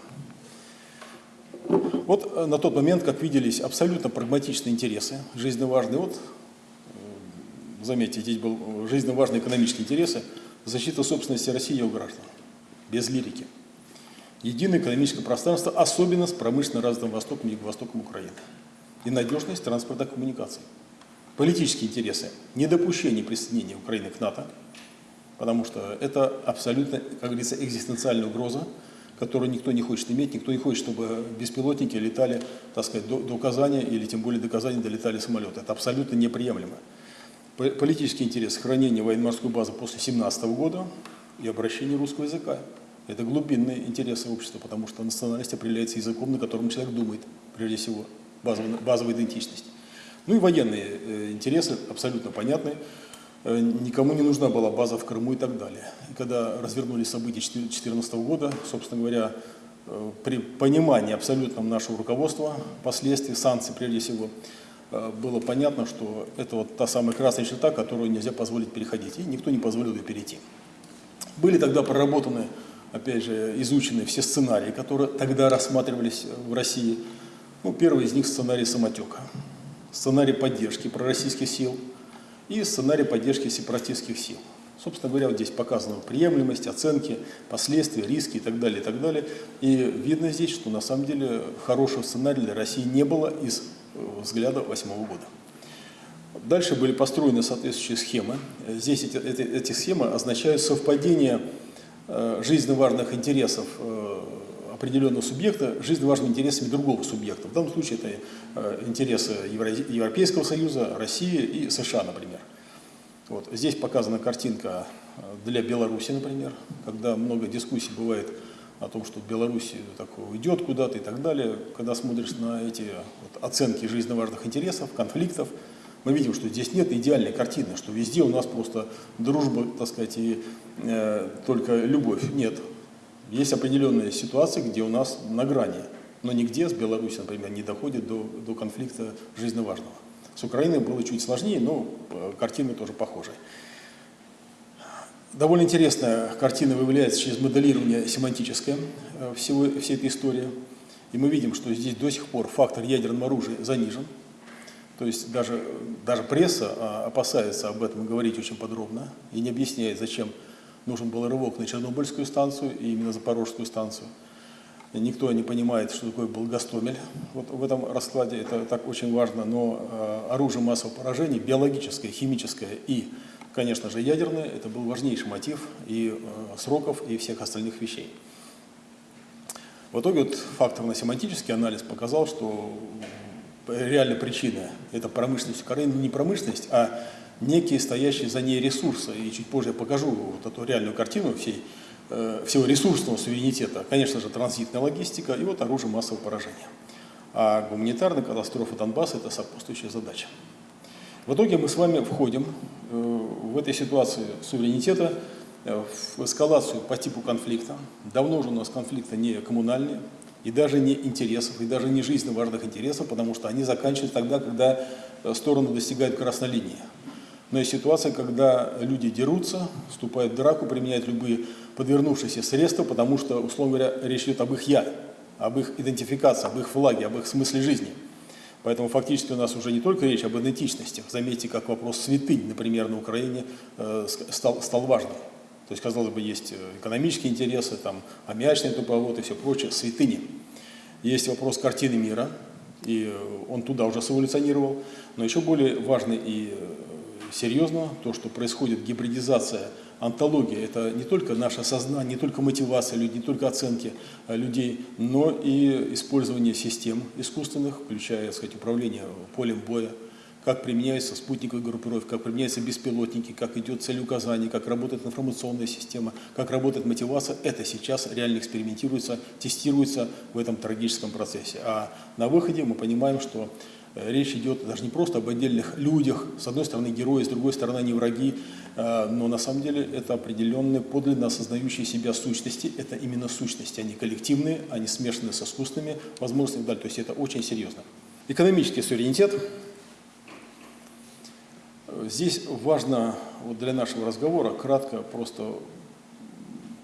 S1: Вот э, на тот момент, как виделись абсолютно прагматичные интересы, жизненно важные, вот, э, заметьте, здесь был э, жизненно важные экономические интересы, защита собственности России и ее граждан, без лирики. Единое экономическое пространство, особенно с промышленно развитым Востоком и Юго-Востоком Украины. И надежность транспортных коммуникаций. Политические интересы, недопущение присоединения Украины к НАТО, потому что это абсолютно, как говорится, экзистенциальная угроза, которую никто не хочет иметь, никто не хочет, чтобы беспилотники летали, так сказать, до, до Казани или тем более до Казани долетали самолеты. Это абсолютно неприемлемо. Политический интерес сохранения военно-морской базы после 17 года и обращение русского языка. Это глубинные интересы общества, потому что национальность определяется языком, на котором человек думает, прежде всего, базовая, базовая идентичность. Ну и военные э, интересы абсолютно понятны. Э, никому не нужна была база в Крыму и так далее. И когда развернулись события 2014 года, собственно говоря, э, при понимании абсолютном нашего руководства, последствий, санкций прежде всего, э, было понятно, что это вот та самая красная черта, которую нельзя позволить переходить, и никто не позволил ее перейти. Были тогда проработаны, опять же, изучены все сценарии, которые тогда рассматривались в России. Ну, первый из них сценарий самотека, сценарий поддержки пророссийских сил и сценарий поддержки сепаратистских сил. Собственно говоря, вот здесь показана приемлемость, оценки, последствия, риски и так далее, и так далее. И видно здесь, что на самом деле хорошего сценария для России не было из э, взгляда восьмого года. Дальше были построены соответствующие схемы. Здесь эти, эти, эти схемы означают совпадение э, жизненно важных интересов э, определенного субъекта жизненно важными интересами другого субъекта. В данном случае это э, интересы Евро Европейского Союза, России и США, например. Вот. Здесь показана картинка э, для Беларуси, например, когда много дискуссий бывает о том, что Беларусь так уйдет куда-то и так далее. Когда смотришь на эти вот, оценки жизненно важных интересов, конфликтов, мы видим, что здесь нет идеальной картины, что везде у нас просто дружба, так сказать, и э, только любовь. Нет. Есть определенные ситуации, где у нас на грани, но нигде с Беларусью, например, не доходит до, до конфликта жизненно важного. С Украиной было чуть сложнее, но э, картина тоже похожая. Довольно интересная картина выявляется через моделирование семантическое э, всего, всей этой истории. И мы видим, что здесь до сих пор фактор ядерного оружия занижен. То есть даже, даже пресса а, опасается об этом говорить очень подробно и не объясняет, зачем нужен был рывок на Чернобыльскую станцию и именно Запорожскую станцию. Никто не понимает, что такое был Гастомель вот в этом раскладе, это так очень важно, но э, оружие массового поражения, биологическое, химическое и, конечно же, ядерное, это был важнейший мотив и э, сроков, и всех остальных вещей. В итоге вот факторно-семантический анализ показал, что реальная причина – это промышленность Украины, не промышленность, а некие стоящие за ней ресурсы. И чуть позже я покажу вот эту реальную картину всей Э, всего ресурсного суверенитета, конечно же, транзитная логистика и вот оружие массового поражения. А гуманитарная катастрофа Донбасса – это сопутствующая задача. В итоге мы с вами входим э, в этой ситуации суверенитета э, в эскалацию по типу конфликта. Давно уже у нас конфликты не коммунальные, и даже не интересов, и даже не жизненно важных интересов, потому что они заканчиваются тогда, когда стороны достигают красной линии. Но есть ситуация, когда люди дерутся, вступают в драку, применяют любые подвернувшиеся средства, потому что, условно говоря, речь идет об их «я», об их идентификации, об их флаге, об их смысле жизни. Поэтому фактически у нас уже не только речь об идентичностях. Заметьте, как вопрос святынь, например, на Украине э, стал, стал важным. То есть, казалось бы, есть э, экономические интересы, там, аммиачный туповод и все прочее, святыни. Есть вопрос картины мира, и э, он туда уже эволюционировал. Но еще более важный и серьезно, то, что происходит гибридизация, антология, это не только наше сознание, не только мотивация людей, не только оценки э, людей, но и использование систем искусственных, включая, так сказать, управление полем боя, как применяются спутниковые группировки, как применяются беспилотники, как идет целеуказание, как работает информационная система, как работает мотивация, это сейчас реально экспериментируется, тестируется в этом трагическом процессе. А на выходе мы понимаем, что речь идет даже не просто об отдельных людях, с одной стороны герои, с другой стороны они враги, э, но на самом деле это определенные подлинно осознающие себя сущности, это именно сущности, они коллективные, они смешаны с искусственными возможностями, то есть это очень серьезно. Экономический суверенитет. Здесь важно вот для нашего разговора кратко просто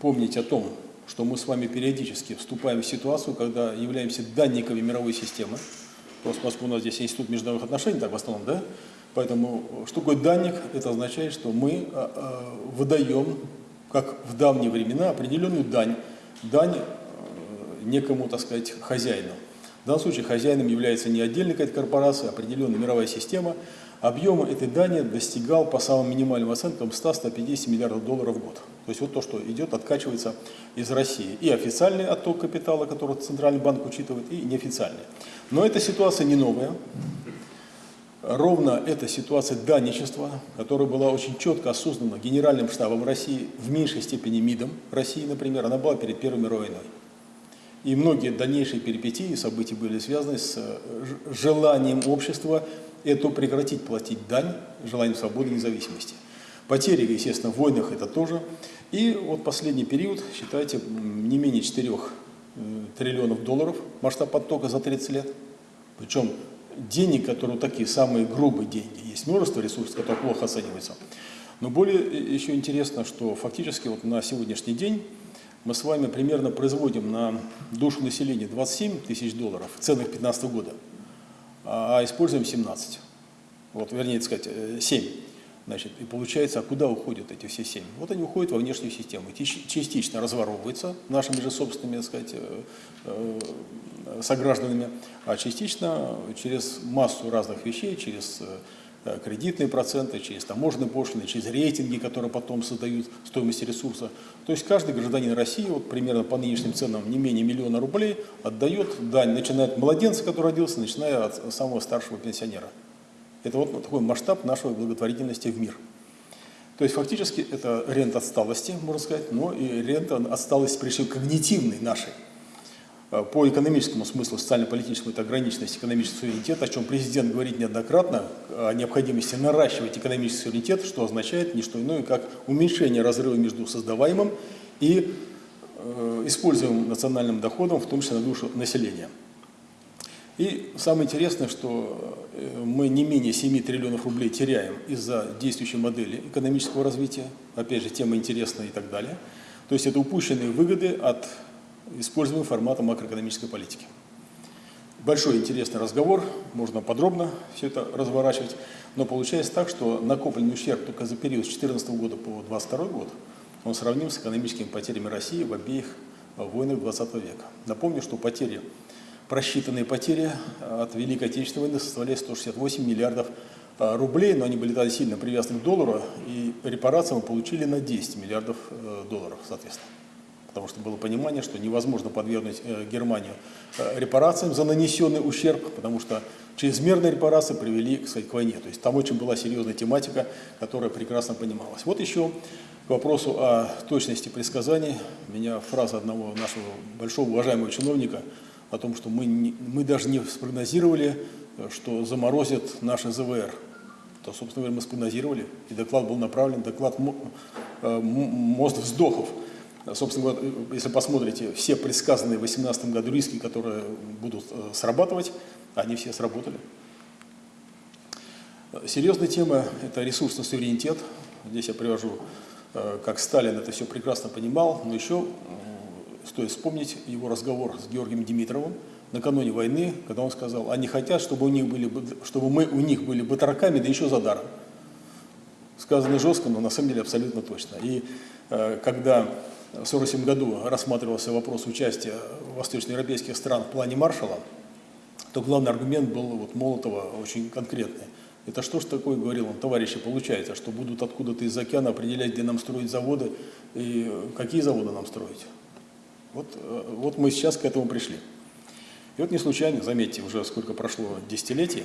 S1: помнить о том, что мы с вами периодически вступаем в ситуацию, когда являемся данниками мировой системы, поскольку у нас здесь институт международных отношений, так в основном, да, поэтому что такое данник? Это означает, что мы а, а, выдаем, как в давние времена, определенную дань, дань некому, так сказать, хозяину. В данном случае хозяином является не отдельная какая-то корпорация, а определенная мировая система. Объем этой дани достигал по самым минимальным оценкам 100-150 миллиардов долларов в год. То есть вот то, что идет, откачивается из России. И официальный отток капитала, который Центральный банк учитывает, и неофициальный. Но эта ситуация не новая. Ровно эта ситуация данничества, которая была очень четко осознана Генеральным штабом России, в меньшей степени МИДом России, например, она была перед Первой мировой войной. И многие дальнейшие перипетии и события были связаны с э, желанием общества эту прекратить платить дань, желанием свободы и независимости. Потери, естественно, в войнах это тоже. И вот последний период, считайте, не менее 4 э, триллионов долларов масштаб потока за 30 лет. Причем денег, которые такие самые грубые деньги, есть множество ресурсов, которые плохо оцениваются. Но более еще интересно, что фактически вот на сегодняшний день мы с вами примерно производим на душу населения 27 тысяч долларов в ценах 2015 года, а используем 17. Вот, вернее, сказать, 7. Значит, и получается, а куда уходят эти все семь? Вот они уходят во внешнюю систему, частично разворовываются нашими же собственными, так сказать, э, э, согражданами, а частично через массу разных вещей, через э, кредитные проценты, через таможенные пошлины, через рейтинги, которые потом создают стоимость ресурса. То есть каждый гражданин России, вот примерно по нынешним ценам не менее миллиона рублей, отдает дань, начиная от младенца, который родился, начиная от самого старшего пенсионера. Это вот такой масштаб нашей благотворительности в мир. То есть фактически это рента отсталости, можно сказать, но и рента отсталости, прежде всего, когнитивной нашей. Э, по экономическому смыслу, социально-политическому, это ограниченность экономического суверенитета, о чем президент говорит неоднократно, о необходимости наращивать экономический суверенитет, что означает не что иное, как уменьшение разрыва между создаваемым и э, используемым национальным доходом, в том числе на душу населения. И самое интересное, что э, мы не менее 7 триллионов рублей теряем из-за действующей модели экономического развития. Опять же, тема интересная и так далее. То есть это упущенные выгоды от используемого формата макроэкономической политики. Большой интересный разговор, можно подробно все это разворачивать, но получается так, что накопленный ущерб только за период с 2014 года по 2022 год, он сравним с экономическими потерями России в обеих войнах 20 века. Напомню, что потери просчитанные потери э, от Великой Отечественной войны составляли 168 миллиардов э, рублей, но они были тогда сильно привязаны к доллару, и репарации мы получили на 10 миллиардов э, долларов, соответственно. Потому что было понимание, что невозможно подвергнуть Германию репарациям за нанесенный ущерб, потому что чрезмерные репарации привели кстати, к войне. То есть там очень была серьезная тематика, которая прекрасно понималась. Вот еще к вопросу о точности предсказаний. Меня фраза одного нашего большого уважаемого чиновника – о том, что мы, не, мы даже не спрогнозировали, э, что заморозят наши ЗВР. То, собственно говоря, мы спрогнозировали, и доклад был направлен, доклад э, «Мост вздохов». Собственно говоря, э, если посмотрите, все предсказанные в 2018 году риски, которые будут срабатывать, они все сработали. Серьезная тема – это ресурсный суверенитет. Здесь я привожу, как Сталин это все прекрасно понимал, но еще Стоит вспомнить его разговор с Георгием Димитровым накануне войны, когда он сказал, они хотят, чтобы, у них были, чтобы мы у них были батраками, да еще за даром. Сказано жестко, но на самом деле абсолютно точно. И э, когда в 1947 году рассматривался вопрос участия восточноевропейских стран в плане маршала, то главный аргумент был вот Молотова очень конкретный. Это что ж такое, говорил он, товарищи, получается, что будут откуда-то из океана определять, где нам строить заводы и какие заводы нам строить. Вот, э, вот мы сейчас к этому пришли. И вот не случайно, заметьте, уже сколько прошло десятилетий,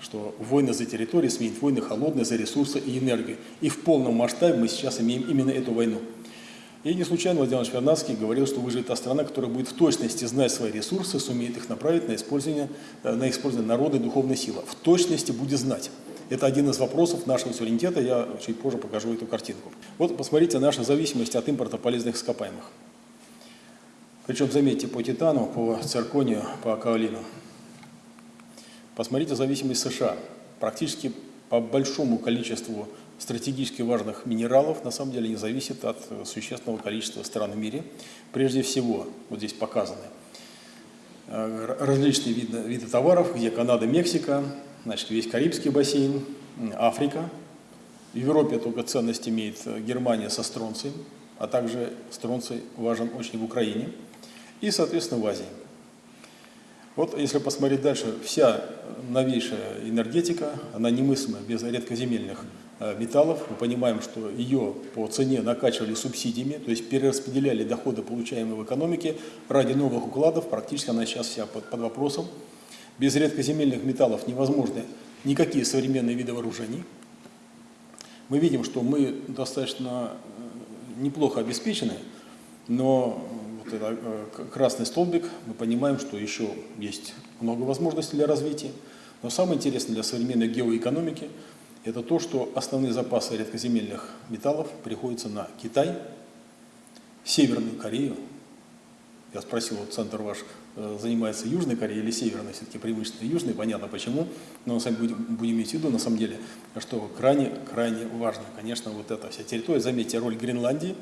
S1: что войны за территории сменят войны холодные за ресурсы и энергию. И в полном масштабе мы сейчас имеем именно эту войну. И не случайно Владимир Иванович Вернадский говорил, что выживет та страна, которая будет в точности знать свои ресурсы, сумеет их направить на использование, э, на использование народа и духовной силы. В точности будет знать. Это один из вопросов нашего суверенитета, я чуть позже покажу эту картинку. Вот посмотрите наша зависимость от импорта полезных ископаемых. Причем, заметьте, по титану, по цирконию, по каолину. Посмотрите зависимость США. Практически по большому количеству стратегически важных минералов на самом деле не зависит от существенного количества стран в мире. Прежде всего, вот здесь показаны э, различные виды, виды товаров, где Канада, Мексика, значит, весь Карибский бассейн, Африка. В Европе только ценность имеет Германия со стронцием, а также стронций важен очень в Украине – и, соответственно, в Азии. Вот если посмотреть дальше, вся новейшая энергетика, она немыслима без редкоземельных э, металлов. Мы понимаем, что ее по цене накачивали субсидиями, то есть перераспределяли доходы, получаемые в экономике, ради новых укладов. Практически она сейчас вся под, под вопросом. Без редкоземельных металлов невозможны никакие современные виды вооружений. Мы видим, что мы достаточно э, неплохо обеспечены, но вот это э, красный столбик, мы понимаем, что еще есть много возможностей для развития. Но самое интересное для современной геоэкономики – это то, что основные запасы редкоземельных металлов приходятся на Китай, Северную Корею. Я спросил, вот центр ваш э, занимается Южной Кореей или Северной, все-таки преимущественно Южной, понятно почему, но мы сами будем, будем иметь в виду, на самом деле, что крайне, крайне важно, конечно, вот эта вся территория. Заметьте, роль Гренландии,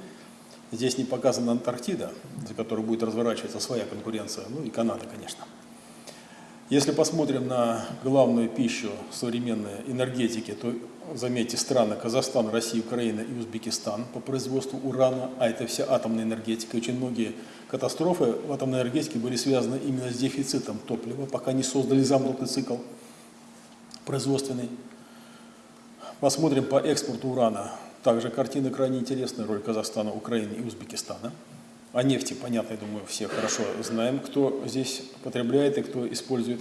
S1: здесь не показана Антарктида, за которой будет разворачиваться своя конкуренция, ну и Канада, конечно. Если посмотрим на главную пищу современной энергетики, то заметьте страны Казахстан, Россия, Украина и Узбекистан по производству урана, а это вся атомная энергетика. Очень многие катастрофы в атомной энергетике были связаны именно с дефицитом топлива, пока не создали замкнутый цикл производственный. Посмотрим по экспорту урана. Также картина крайне интересная, роль Казахстана, Украины и Узбекистана. О нефти, понятно, я думаю, все хорошо знаем, кто здесь потребляет и кто использует.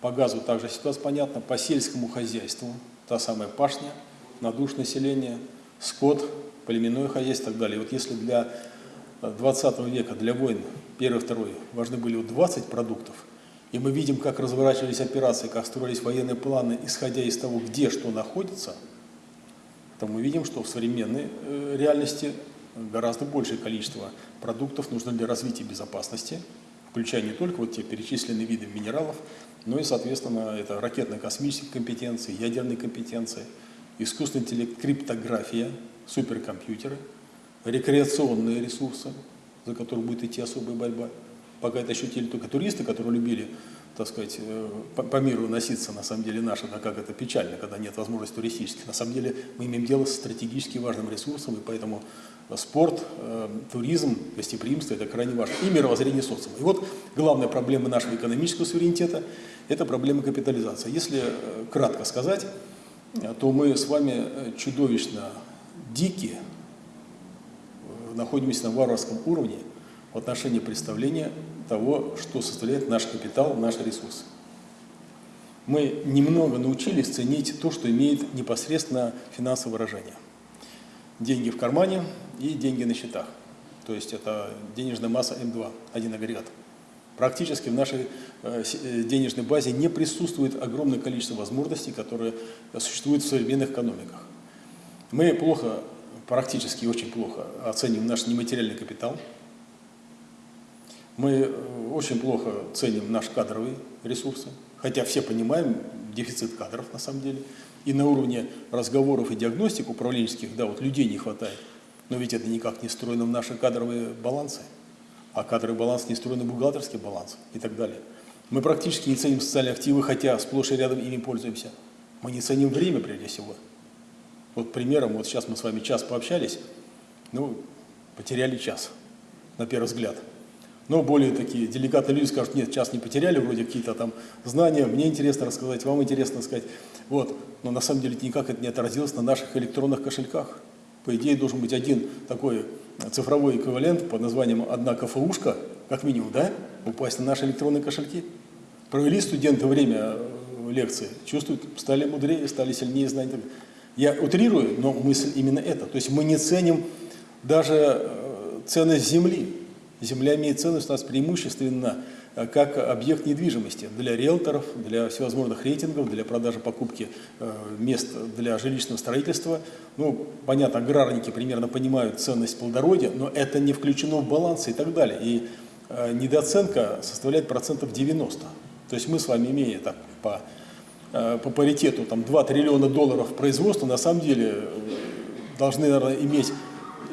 S1: По газу также ситуация понятна. По сельскому хозяйству та самая пашня, надуш населения, скот, племенное хозяйство и так далее. Вот если для 20 века, для войн, первый, второй, важны были вот 20 продуктов, и мы видим, как разворачивались операции, как строились военные планы, исходя из того, где что находится, то мы видим, что в современной э, реальности гораздо большее количество продуктов нужно для развития безопасности, включая не только вот те перечисленные виды минералов, но и, соответственно, это ракетно-космические компетенции, ядерные компетенции, искусственный интеллект, криптография, суперкомпьютеры, рекреационные ресурсы, за которые будет идти особая борьба. Пока это ощутили только туристы, которые любили, так сказать, э, по, по миру носиться, на самом деле, наши, да как это печально, когда нет возможности туристических. На самом деле мы имеем дело с стратегически важным ресурсом, и поэтому спорт, э, туризм, гостеприимство – это крайне важно. И мировоззрение социума. И вот главная проблема нашего экономического суверенитета – это проблема капитализации. Если э, кратко сказать, э, то мы с вами чудовищно дикие, находимся на варварском уровне в отношении представления того, что составляет наш капитал, наш ресурс. Мы немного научились ценить то, что имеет непосредственно финансовое выражение деньги в кармане и деньги на счетах. То есть это денежная масса М2, один агрегат. Практически в нашей э, э, денежной базе не присутствует огромное количество возможностей, которые существуют в современных экономиках. Мы плохо, практически очень плохо оценим наш нематериальный капитал. Мы э, очень плохо ценим наш кадровый ресурсы, хотя все понимаем дефицит кадров на самом деле. И на уровне разговоров и диагностик управленческих, да, вот людей не хватает. Но ведь это никак не встроено в наши кадровые балансы. А кадровый баланс не встроен в бухгалтерский баланс и так далее. Мы практически не ценим социальные активы, хотя сплошь и рядом ими пользуемся. Мы не ценим время прежде всего. Вот примером, вот сейчас мы с вами час пообщались, ну, потеряли час, на первый взгляд. Но более такие деликатные люди скажут, нет, час не потеряли, вроде какие-то там знания, мне интересно рассказать, вам интересно сказать. Вот. Но на самом деле никак это не отразилось на наших электронных кошельках. По идее, должен быть один такой цифровой эквивалент под названием «одна КФУшка», как минимум, да, упасть на наши электронные кошельки. Провели студенты время э, лекции, чувствуют, стали мудрее, стали сильнее знать. Я утрирую, но мысль именно эта. То есть мы не ценим даже э, ценность земли. Земля имеет ценность у нас преимущественно э, как объект недвижимости для риэлторов, для всевозможных рейтингов, для продажи покупки э, мест для жилищного строительства. Ну, понятно, аграрники примерно понимают ценность плодородия, но это не включено в баланс и так далее. И э, недооценка составляет процентов 90. То есть мы с вами, имея так, по, по паритету там, 2 триллиона долларов производства, на самом деле должны, наверное, иметь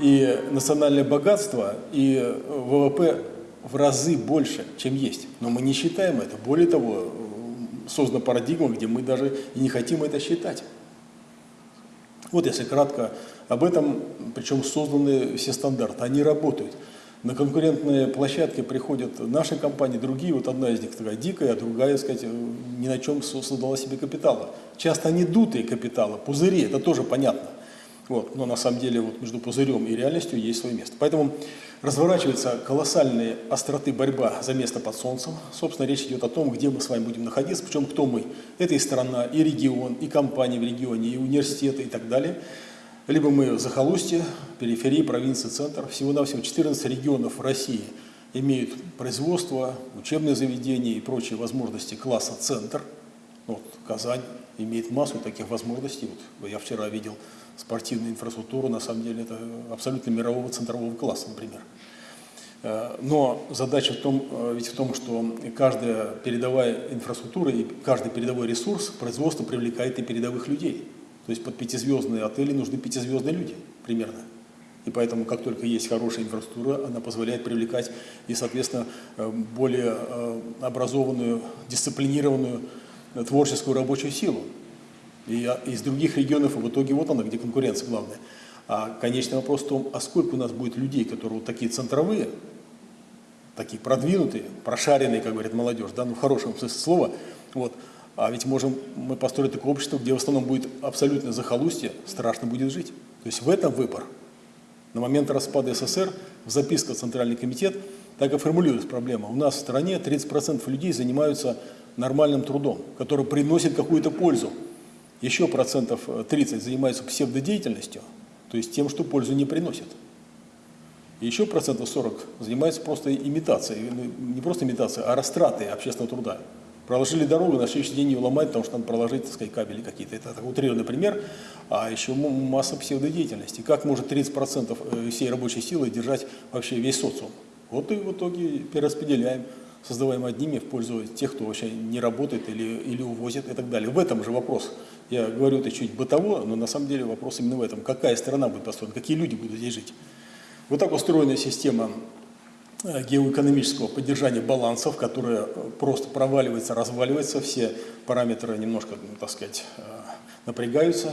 S1: и национальное богатство, и ВВП в разы больше, чем есть. Но мы не считаем это. Более того, создана парадигма, где мы даже и не хотим это считать. Вот если кратко об этом, причем созданы все стандарты, они работают. На конкурентные площадки приходят наши компании, другие, вот одна из них такая дикая, а другая, сказать, ни на чем создала себе капитала. Часто они дутые капиталы, пузыри, это тоже понятно. Вот. Но на самом деле вот между пузырем и реальностью есть свое место. Поэтому разворачивается колоссальная остроты борьба за место под солнцем. Собственно, речь идет о том, где мы с вами будем находиться, причем кто мы. Это и страна, и регион, и компании в регионе, и университеты и так далее. Либо мы в захолустье, периферии, провинции, центр. Всего-навсего 14 регионов России имеют производство, учебные заведения и прочие возможности класса «центр». Вот, Казань имеет массу таких возможностей. Вот, я вчера видел спортивную инфраструктуру, на самом деле это абсолютно мирового центрового класса, например. Э, но задача в том, э, ведь в том, что каждая передовая инфраструктура и каждый передовой ресурс производства привлекает и передовых людей. То есть под пятизвездные отели нужны пятизвездные люди примерно. И поэтому, как только есть хорошая инфраструктура, она позволяет привлекать и, соответственно, э, более образованную, дисциплинированную творческую рабочую силу. И из других регионов, и в итоге вот она, где конкуренция главная. А конечный вопрос в том, а сколько у нас будет людей, которые вот такие центровые, такие продвинутые, прошаренные, как говорит молодежь, да, ну в хорошем смысле слова, вот, а ведь можем мы построить такое общество, где в основном будет абсолютно захолустье, страшно будет жить. То есть в этом выбор. На момент распада СССР в записках Центральный комитет так и формулируется проблема. У нас в стране 30% людей занимаются нормальным трудом, который приносит какую-то пользу. Еще процентов 30 занимаются псевдодеятельностью, то есть тем, что пользу не приносит. И еще процентов 40 занимаются просто имитацией, ну, не просто имитацией, а растратой общественного труда. Проложили дорогу, на следующий день ее ломать, потому что надо проложить, так сказать, кабели какие-то. Это такой утрированный пример. А еще масса псевдодеятельности. Как может 30% э, всей рабочей силы держать вообще весь социум? Вот и в итоге перераспределяем, создаваем одними в пользу тех, кто вообще не работает или, или увозит и так далее. В этом же вопрос. Я говорю это чуть бытово, но на самом деле вопрос именно в этом. Какая страна будет построена, какие люди будут здесь жить? Вот так устроена система э, геоэкономического поддержания балансов, которая э, просто проваливается, разваливается, все параметры немножко, ну, так сказать, э, напрягаются.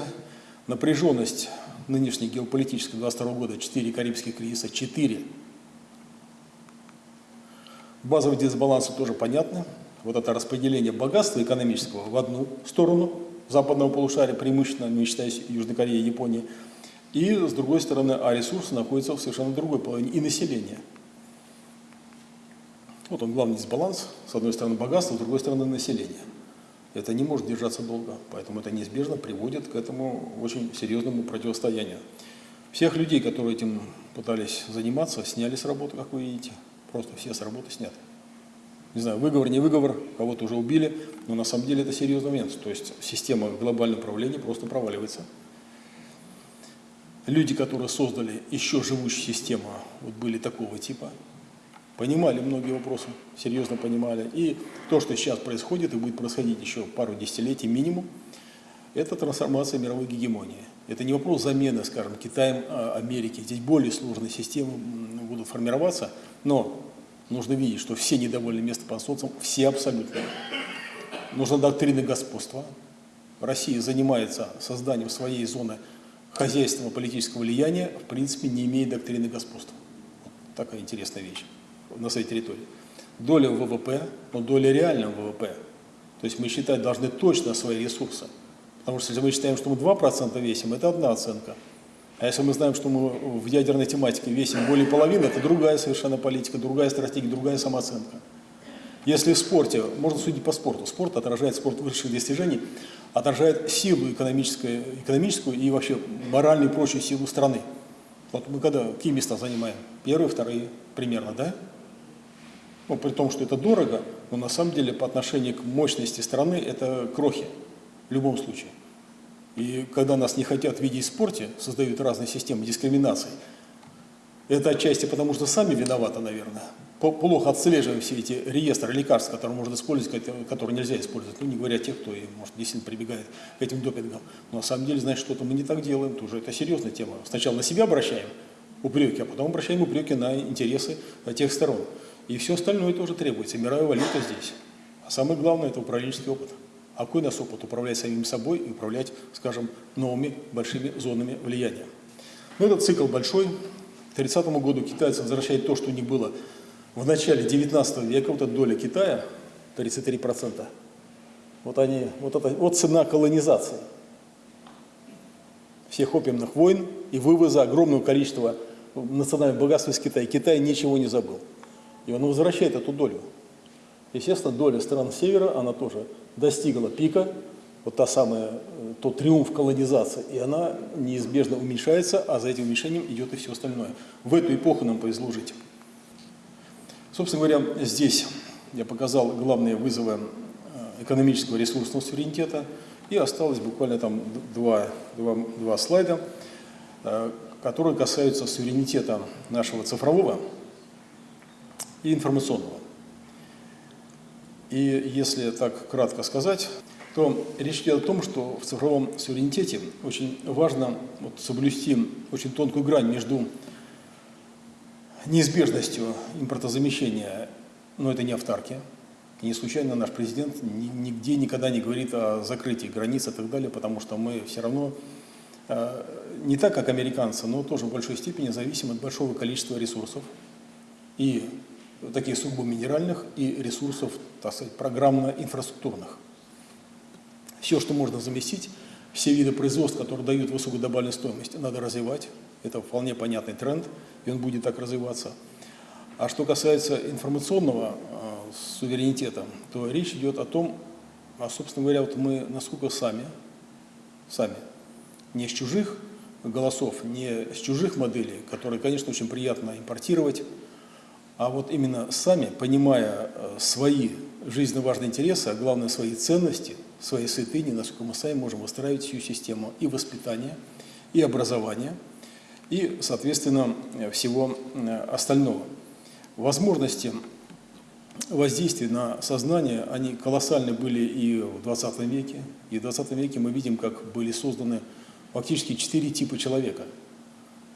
S1: Напряженность нынешней геополитической 22 года, 4 карибских кризиса, 4. Базовые дисбалансы тоже понятны. Вот это распределение богатства экономического в одну сторону западного полушария, преимущественно, не считая Южной Кореи и Японии – и, с другой стороны, а ресурсы находятся в совершенно другой половине, и население. Вот он главный дисбаланс, с одной стороны богатство, с другой стороны население. Это не может держаться долго, поэтому это неизбежно приводит к этому очень серьезному противостоянию. Всех людей, которые этим пытались заниматься, сняли с работы, как вы видите. Просто все с работы сняты. Не знаю, выговор, не выговор, кого-то уже убили, но на самом деле это серьезный момент. То есть система глобального управления просто проваливается люди, которые создали еще живущую систему, вот были такого типа, понимали многие вопросы, серьезно понимали. И то, что сейчас происходит и будет происходить еще пару десятилетий минимум, это трансформация мировой гегемонии. Это не вопрос замены, скажем, Китаем, а, Америки. Здесь более сложные системы будут формироваться, но нужно видеть, что все недовольны местом по социуму, все абсолютно. Нужна доктрина господства. Россия занимается созданием своей зоны хозяйственного политического влияния, в принципе, не имеет доктрины господства. Вот такая интересная вещь на своей территории. Доля ВВП, но доля реального ВВП. То есть мы считать должны точно свои ресурсы. Потому что если мы считаем, что мы 2% весим, это одна оценка. А если мы знаем, что мы в ядерной тематике весим более половины, это другая совершенно политика, другая стратегия, другая самооценка. Если в спорте, можно судить по спорту, спорт отражает спорт высших достижений, отражает силу экономическую, экономическую и вообще моральную и прочую силу страны. Вот мы когда какие места занимаем? Первые, вторые примерно, да? Ну, при том, что это дорого, но на самом деле по отношению к мощности страны это крохи в любом случае. И когда нас не хотят видеть в спорте, создают разные системы дискриминации, это отчасти потому, что сами виноваты, наверное плохо отслеживаем все эти реестры лекарств, которые можно использовать, которые нельзя использовать, ну не говоря о тех, кто, может, действительно прибегает к этим допингам. Но на самом деле, значит, что-то мы не так делаем, тоже это серьезная тема. Сначала на себя обращаем упреки, а потом обращаем упреки на интересы тех сторон. И все остальное тоже требуется, мировая валюта здесь. А самое главное – это управленческий опыт. А какой у нас опыт? Управлять самим собой и управлять, скажем, новыми большими зонами влияния. Но ну, этот цикл большой. К 30 году китайцы возвращают то, что у них было в начале 19 века вот эта доля Китая, 33%, вот, они, вот, это, вот цена колонизации всех опиумных войн и вывоза огромного количества национального богатства из Китая. Китай ничего не забыл. И он возвращает эту долю. Естественно, доля стран Севера, она тоже достигла пика, вот та самая, э, тот триумф колонизации, и она неизбежно уменьшается, а за этим уменьшением идет и все остальное. В эту эпоху нам повезло жить. Собственно говоря, здесь я показал главные вызовы э, экономического ресурсного суверенитета, и осталось буквально там два, два, два слайда, э, которые касаются суверенитета нашего цифрового. и информационного. И если так кратко сказать, то речь идет о том, что в цифровом суверенитете очень важно вот, соблюсти очень тонкую грань между неизбежностью импортозамещения, но это не автарки. И не случайно наш президент нигде никогда не говорит о закрытии границ и так далее, потому что мы все равно э, не так, как американцы, но тоже в большой степени зависим от большого количества ресурсов. И таких сугубо минеральных, и ресурсов, так сказать, программно-инфраструктурных. Все, что можно заместить, все виды производств, которые дают высокую добавленную стоимость, надо развивать. Это вполне понятный тренд, и он будет так развиваться. А что касается информационного э, суверенитета, то речь идет о том, а, собственно говоря, вот мы насколько сами, сами, не с чужих голосов, не с чужих моделей, которые, конечно, очень приятно импортировать, а вот именно сами, понимая э, свои жизненно важные интересы, а главное свои ценности, свои святыни, насколько мы сами можем выстраивать всю систему и воспитания, и образования, и, соответственно, всего э, остального. Возможности воздействия на сознание, они колоссальны были и в 20 веке. И в 20 веке мы видим, как были созданы фактически четыре типа человека.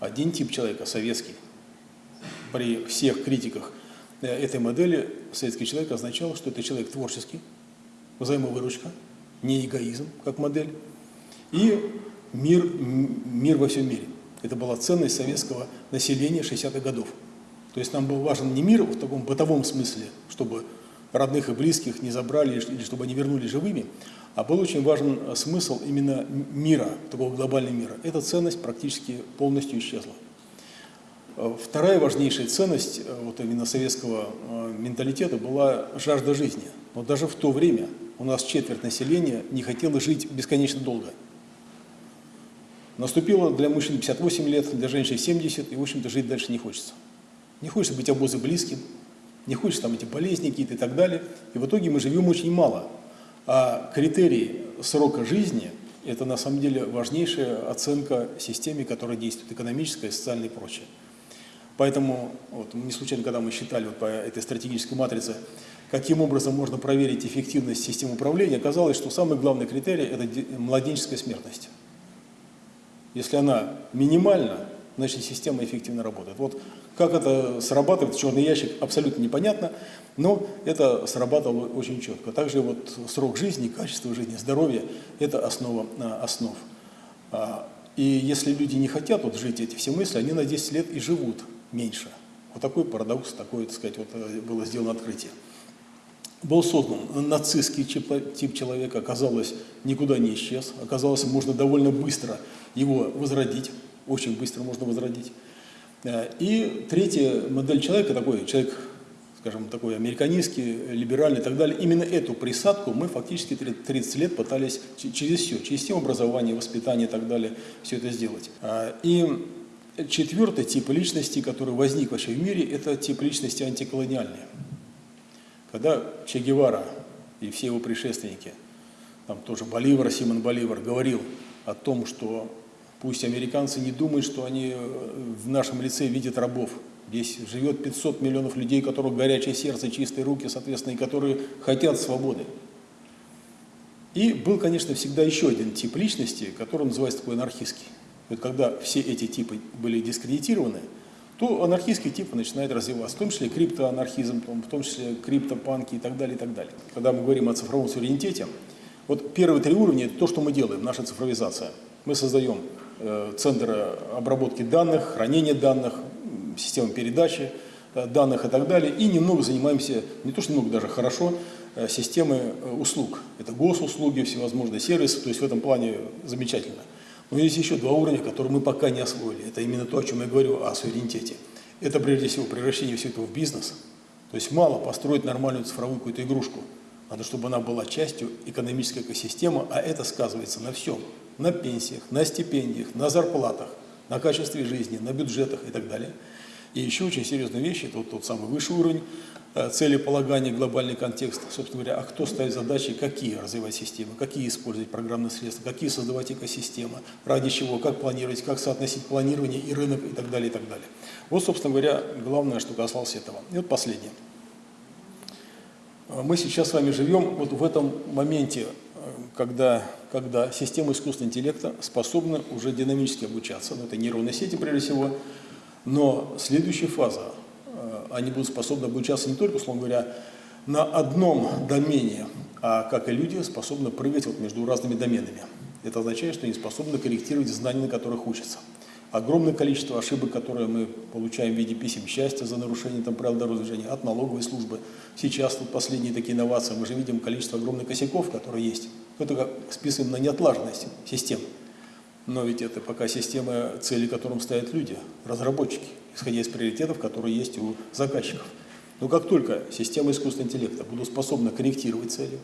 S1: Один тип человека – советский – при всех критиках э, этой модели советский человек означал, что это человек творческий, взаимовыручка, не эгоизм как модель, и мир, мир во всем мире. Это была ценность советского населения 60-х годов. То есть нам был важен не мир в таком бытовом смысле, чтобы родных и близких не забрали или чтобы они вернулись живыми, а был очень важен смысл именно мира, такого глобального мира. Эта ценность практически полностью исчезла. Э, вторая важнейшая ценность э, вот именно советского э, менталитета была жажда жизни. Но даже в то время у нас четверть населения не хотела жить бесконечно долго. Наступило для мужчин 58 лет, для женщин 70, и, в общем-то, жить дальше не хочется. Не хочется быть обозы близким, не хочется там эти болезни какие-то и так далее. И в итоге мы живем очень мало. А критерий срока жизни – это на самом деле важнейшая оценка системе, которая действует, экономическая, социальная и прочее. Поэтому вот, не случайно, когда мы считали вот, по этой стратегической матрице, каким образом можно проверить эффективность системы управления, оказалось, что самый главный критерий – это младенческая смертность. Если она минимальна, значит система эффективно работает. Вот как это срабатывает, черный ящик, абсолютно непонятно, но это срабатывало очень четко. Также вот срок жизни, качество жизни, здоровье – это основа а, основ. А, и если люди не хотят вот жить эти все мысли, они на 10 лет и живут меньше. Вот такой парадокс, такое, так сказать, вот э, было сделано открытие. Был создан нацистский тип человека, оказалось, никуда не исчез. Оказалось, можно довольно быстро его возродить, очень быстро можно возродить. Э, и третья модель человека, такой человек, скажем, такой американистский, либеральный и так далее, именно эту присадку мы фактически 30 лет пытались через все, через систему образования, воспитания и так далее, все это сделать. Э, и Четвертый тип личности, который возник вообще в мире, это тип личности антиколониальные. Когда Че Гевара и все его предшественники, там тоже Боливар, Симон Боливар, говорил о том, что пусть американцы не думают, что они э, в нашем лице видят рабов. Здесь живет 500 миллионов людей, у которых горячее сердце, чистые руки, соответственно, и которые хотят свободы. И был, конечно, всегда еще один тип личности, который называется такой анархистский вот когда все эти типы были дискредитированы, то анархистский тип начинает развиваться, в том числе криптоанархизм, в том числе криптопанки и так далее, и так далее. Когда мы говорим о цифровом суверенитете, вот первые три уровня – это то, что мы делаем, наша цифровизация. Мы создаем э, центр обработки данных, хранения данных, систему передачи э, данных и так далее, и немного занимаемся, не то что немного, даже хорошо, э, системой э, услуг. Это госуслуги, всевозможные сервисы, то есть в этом плане замечательно. Но есть еще два уровня, которые мы пока не освоили. Это именно то, о чем я говорю, о суверенитете. Это прежде всего превращение всего этого в бизнес. То есть мало построить нормальную цифровую какую-то игрушку. Надо, чтобы она была частью экономической экосистемы, а это сказывается на всем. На пенсиях, на стипендиях, на зарплатах, на качестве жизни, на бюджетах и так далее. И еще очень серьезная вещь, это вот тот самый высший уровень, целеполагание, глобальный контекст, собственно говоря, а кто ставит задачи, какие развивать системы, какие использовать программные средства, какие создавать экосистемы, ради чего, как планировать, как соотносить планирование и рынок и так далее, и так далее. Вот, собственно говоря, главное, что касалось этого. И вот последнее. Мы сейчас с вами живем вот в этом моменте, когда, когда система искусственного интеллекта способна уже динамически обучаться. Ну, это нейронные сети, прежде всего. Но следующая фаза, э, они будут способны обучаться не только, условно говоря, на одном домене, а как и люди способны прыгать вот между разными доменами. Это означает, что они способны корректировать знания, на которых учатся огромное количество ошибок, которые мы получаем в виде писем счастья за нарушение там, правил дорожного движения от налоговой службы. Сейчас тут последние такие инновации, мы же видим количество огромных косяков, которые есть. Это как списываем на неотлаженность систем. Но ведь это пока система, цели которым ставят люди, разработчики, исходя из приоритетов, которые есть у заказчиков. Но как только система искусственного интеллекта будут способны корректировать цели,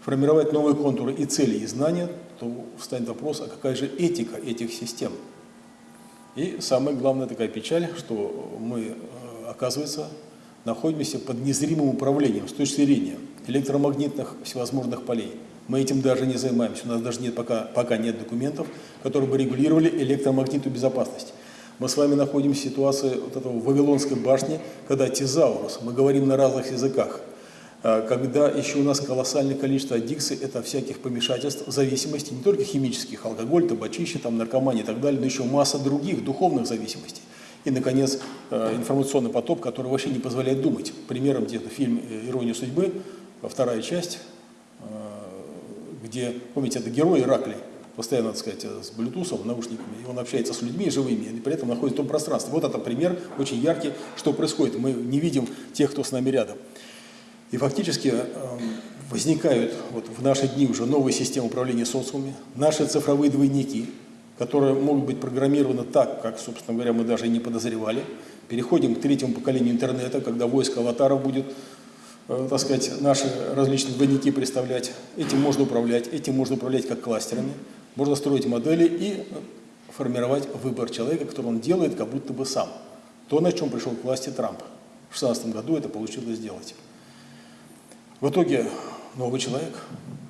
S1: формировать новые контуры и цели, и знания, то встанет вопрос, а какая же этика этих систем? И самая главная такая печаль, что мы, э, оказывается, находимся под незримым управлением с точки зрения электромагнитных всевозможных полей. Мы этим даже не занимаемся, у нас даже нет пока, пока нет документов, которые бы регулировали электромагнитную безопасность. Мы с вами находимся в ситуации вот этого Вавилонской башни, когда тезаурус, мы говорим на разных языках, а, когда еще у нас колоссальное количество аддикций, это всяких помешательств, зависимостей, не только химических, алкоголь, табачище, там, наркомания и так далее, но еще масса других духовных зависимостей. И, наконец, а, информационный поток, который вообще не позволяет думать. Примером где-то фильм «Ирония судьбы», вторая часть, а, где, помните, это герой Ираклий, постоянно, так сказать, с блютусом, наушниками, и он общается с людьми живыми, и при этом находится в том пространстве. Вот это пример очень яркий, что происходит. Мы не видим тех, кто с нами рядом. И фактически эм, возникают вот в наши дни уже новые системы управления социумами, наши цифровые двойники, которые могут быть программированы так, как, собственно говоря, мы даже и не подозревали. Переходим к третьему поколению интернета, когда войско аватаров будет, э, так сказать, наши различные двойники представлять. Этим можно управлять, этим можно управлять как кластерами. Можно строить модели и формировать выбор человека, который он делает как будто бы сам. То, на чем пришел к власти Трамп. В 2016 году это получилось сделать. В итоге новый человек.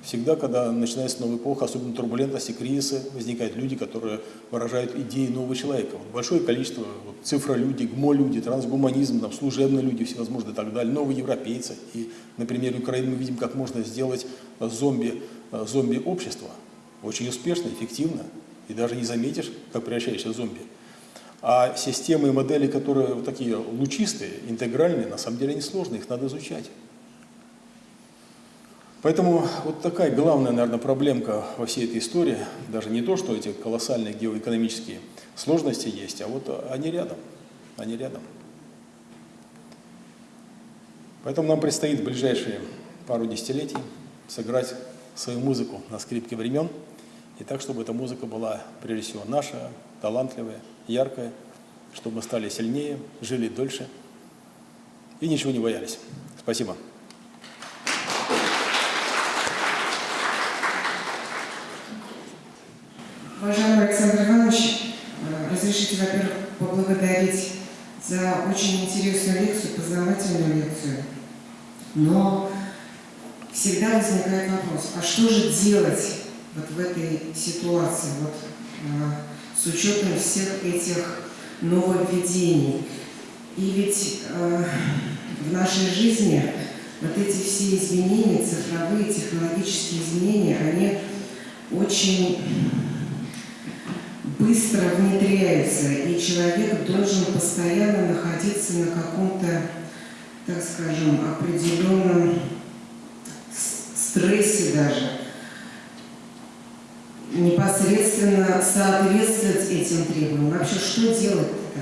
S1: Всегда, когда начинается новая эпоха, особенно турбулентности, кризисы, возникают люди, которые выражают идеи нового человека. Вот большое количество вот, цифролюди, гмо-люди, трансгуманизм, там, служебные люди всевозможные и так далее, новые европейцы. И на примере Украины мы видим, как можно сделать зомби, зомби-общество. Очень успешно, эффективно. И даже не заметишь, как превращаешься в зомби. А системы и модели, которые вот такие лучистые, интегральные, на самом деле они сложные, их надо изучать. Поэтому вот такая главная, наверное, проблемка во всей этой истории, даже не то, что эти колоссальные геоэкономические сложности есть, а вот они рядом, они рядом. Поэтому нам предстоит в ближайшие пару десятилетий сыграть свою музыку на скрипке времен, и так, чтобы эта музыка была, прежде всего, наша, талантливая, яркая, чтобы мы стали сильнее, жили дольше и ничего не боялись. Спасибо.
S2: Уважаемый Александр Иванович, э, разрешите, во-первых, поблагодарить за очень интересную лекцию, познавательную лекцию. Но всегда возникает вопрос, а что же делать вот в этой ситуации, вот, э, с учетом всех этих нововведений? И ведь э, в нашей жизни вот эти все изменения, цифровые, технологические изменения, они очень быстро внедряются, и человек должен постоянно находиться на каком-то, так скажем, определенном стрессе даже, непосредственно соответствовать этим требованиям. Вообще, что делать-то?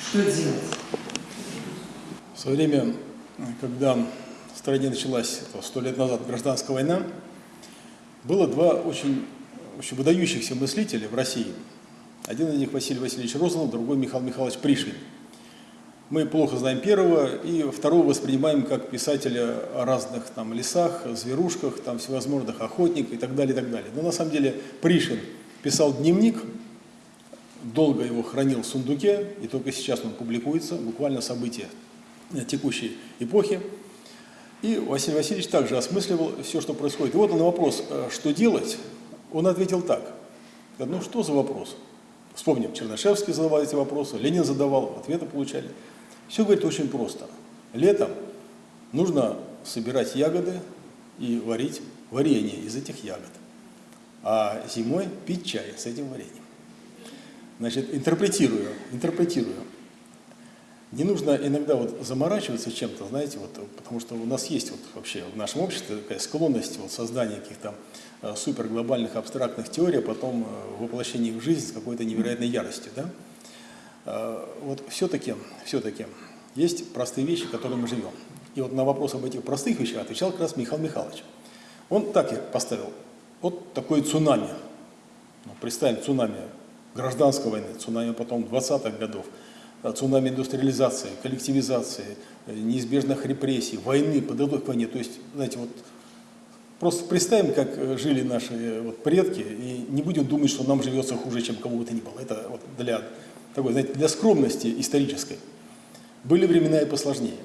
S2: Что делать?
S1: В свое время, когда в стране началась сто лет назад гражданская война, было два очень очень выдающихся мыслителей в России. Один из них Василий Васильевич Розанов, другой Михаил Михайлович Пришвин. Мы плохо знаем первого, и второго воспринимаем как писателя о разных там лесах, зверушках, там всевозможных охотниках и так далее, и так далее. Но на самом деле Пришвин писал дневник, долго его хранил в сундуке, и только сейчас он публикуется, буквально события текущей эпохи. И Василий Васильевич также осмысливал все, что происходит. И вот на вопрос, э, что делать, он ответил так. Ну что за вопрос? Вспомним, Чернышевский задавал эти вопросы, Ленин задавал, ответы получали. Все, говорит, очень просто. Летом нужно собирать ягоды и варить варенье из этих ягод. А зимой пить чай с этим вареньем. Значит, интерпретирую, интерпретирую. Не нужно иногда вот заморачиваться чем-то, знаете, вот, потому что у нас есть вот вообще в нашем обществе такая склонность вот создания каких-то э, суперглобальных абстрактных теорий, а потом э, воплощение их в жизнь с какой-то невероятной яростью, да? Э, вот все-таки, все-таки есть простые вещи, которыми мы живем. И вот на вопрос об этих простых вещах отвечал как раз Михаил Михайлович. Он так и поставил. Вот такое цунами. Ну, представим, цунами гражданской войны, цунами потом 20-х годов, э, цунами индустриализации, коллективизации, э, неизбежных репрессий, войны, подготовки к войне. То есть, знаете, вот просто представим, как жили наши вот, предки, и не будем думать, что нам живется хуже, чем кому бы то ни было. Это вот для такой, знаете, для скромности исторической. Были времена и посложнее.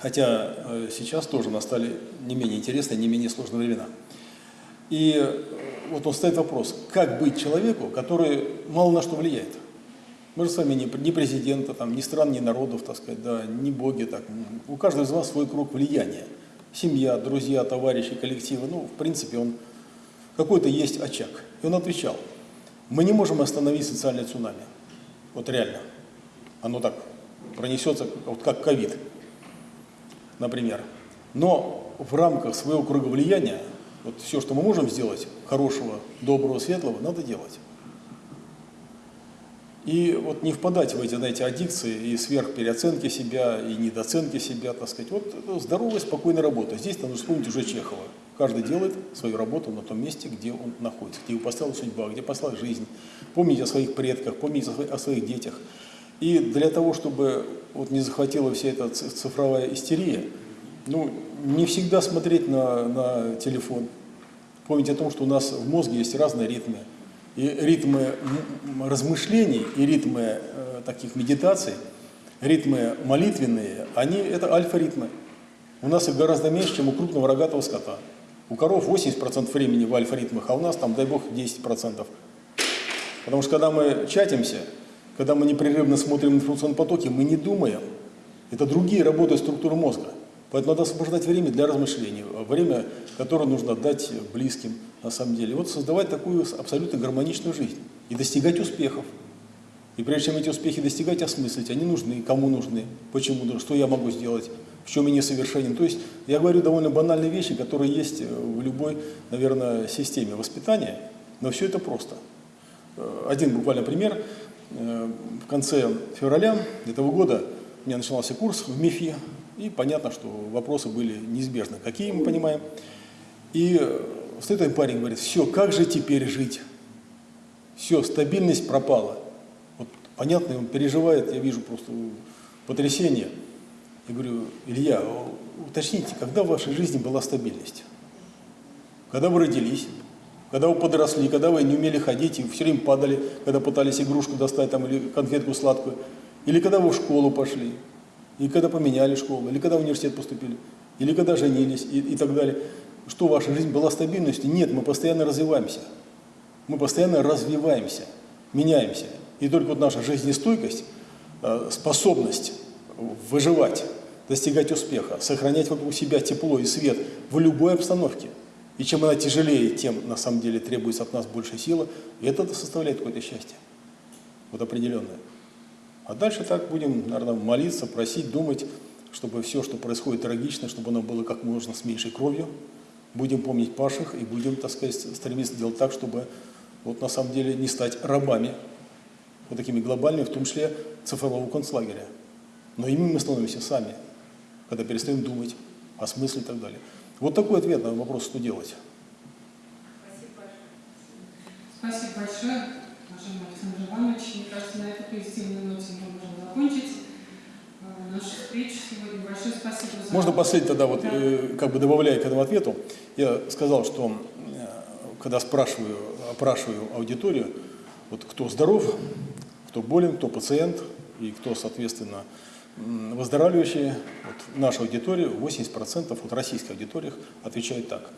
S1: Хотя э, сейчас тоже настали не менее интересные, не менее сложные времена. И э, вот он ставит вопрос, как быть человеку, который мало на что влияет. Мы же с вами не, президента, там, ни стран, ни народов, так сказать, да, ни боги. Так. У каждого из вас свой круг влияния. Семья, друзья, товарищи, коллективы. Ну, в принципе, он какой-то есть очаг. И он отвечал, мы не можем остановить социальное цунами. Вот реально. Оно так пронесется, вот как ковид, например. Но в рамках своего круга влияния, вот все, что мы можем сделать, хорошего, доброго, светлого, надо делать. И вот не впадать в эти, знаете, аддикции и сверхпереоценки себя, и недооценки себя, так сказать. Вот ну, здоровая, спокойная работа. Здесь надо вспомнить уже Чехова. Каждый делает свою работу на том месте, где он находится, где его поставила судьба, где послала жизнь. Помните о своих предках, помните о своих детях. И для того, чтобы вот не захватила вся эта цифровая истерия, ну, не всегда смотреть на, на телефон. Помните о том, что у нас в мозге есть разные ритмы. И ритмы размышлений, и ритмы э, таких медитаций, ритмы молитвенные, они это альфа-ритмы. У нас их гораздо меньше, чем у крупного рогатого скота. У коров 80% времени в альфа-ритмах, а у нас там, дай бог, 10%. Потому что когда мы чатимся, когда мы непрерывно смотрим информационные потоки, мы не думаем. Это другие работы структуры мозга. Поэтому надо освобождать время для размышлений, время, которое нужно отдать близким, на самом деле. Вот создавать такую абсолютно гармоничную жизнь и достигать успехов. И прежде чем эти успехи достигать, осмыслить, они нужны, кому нужны, почему, что я могу сделать, в чем я несовершенен. То есть я говорю довольно банальные вещи, которые есть в любой, наверное, системе воспитания, но все это просто. Э, один буквально пример. Э, в конце февраля этого года у меня начинался курс в МИФИ, и понятно, что вопросы были неизбежны. Какие мы понимаем? И стоит один парень говорит, все, как же теперь жить? Все, стабильность пропала. Вот понятно, он переживает, я вижу просто потрясение. Я говорю, Илья, уточните, когда в вашей жизни была стабильность? Когда вы родились? Когда вы подросли, когда вы не умели ходить и все время падали, когда пытались игрушку достать там, или конфетку сладкую, или когда вы в школу пошли, или когда поменяли школу, или когда в университет поступили, или когда женились и, и так далее. Что ваша жизнь была стабильностью? Нет, мы постоянно развиваемся. Мы постоянно развиваемся, меняемся. И только вот наша жизнестойкость, э, способность выживать, достигать успеха, сохранять вокруг себя тепло и свет в любой обстановке – и чем она тяжелее, тем на самом деле требуется от нас больше силы. И это составляет какое-то счастье. Вот определенное. А дальше так будем, наверное, молиться, просить, думать, чтобы все, что происходит трагично, чтобы оно было как можно с меньшей кровью. Будем помнить Паших и будем, так сказать, стремиться делать так, чтобы вот на самом деле не стать рабами, вот такими глобальными, в том числе цифрового концлагеря. Но ими мы становимся сами, когда перестаем думать о смысле и так далее. Вот такой ответ на вопрос, что делать.
S2: Спасибо большое, уважаемый Александр Иванович. Мне кажется, на этой позитивной ноте мы можем закончить э, нашу встречу сегодня. Большое спасибо за...
S1: Можно последний тогда, вот, да. э, как бы добавляя к этому ответу, я сказал, что э, когда спрашиваю, опрашиваю аудиторию, вот кто здоров, кто болен, кто пациент и кто, соответственно, выздоравливающие, вот в нашей аудитории, 80% от российской аудитории отвечают так.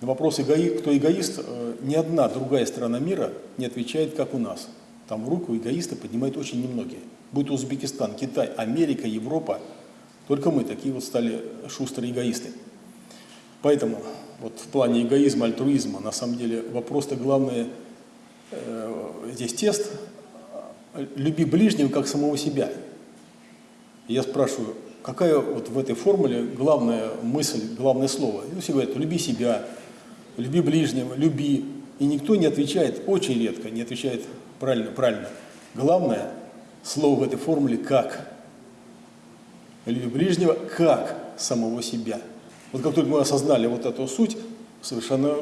S1: На вопрос, кто эгоист, э, ни одна другая страна мира не отвечает, как у нас. Там руку эгоиста поднимают очень немногие. Будь Узбекистан, Китай, Америка, Европа, только мы такие вот стали шустрые эгоисты. Поэтому вот в плане эгоизма, альтруизма, на самом деле вопрос-то главный э, здесь тест «люби ближнего, как самого себя». Я спрашиваю, какая вот в этой формуле главная мысль, главное слово? И все говорят, люби себя, люби ближнего, люби. И никто не отвечает, очень редко не отвечает правильно, правильно. Главное слово в этой формуле «как». Люби ближнего как самого себя. Вот как только мы осознали вот эту суть, совершенно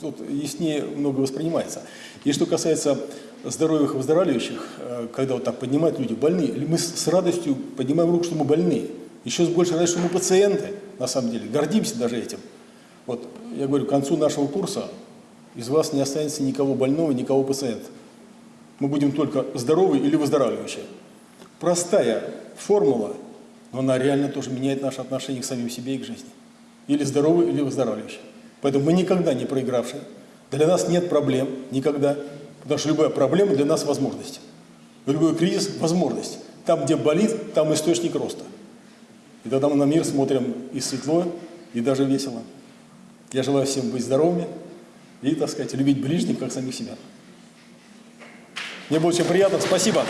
S1: тут яснее много воспринимается. И что касается здоровых и выздоравливающих, э, когда вот так поднимают люди больные, мы с радостью поднимаем руку, что мы больные. Еще с большей радостью, что мы пациенты, на самом деле, гордимся даже этим. Вот я говорю, к концу нашего курса из вас не останется никого больного, никого пациента. Мы будем только здоровые или выздоравливающие. Простая формула, но она реально тоже меняет наше отношение к самим себе и к жизни. Или здоровый, или выздоравливающий. Поэтому мы никогда не проигравшие. Для нас нет проблем, никогда. Потому что любая проблема для нас возможность. Любой кризис – возможность. Там, где болит, там источник роста. И тогда мы на мир смотрим и светло, и даже весело. Я желаю всем быть здоровыми и, так сказать, любить ближних, как самих себя. Мне было очень приятно. Спасибо.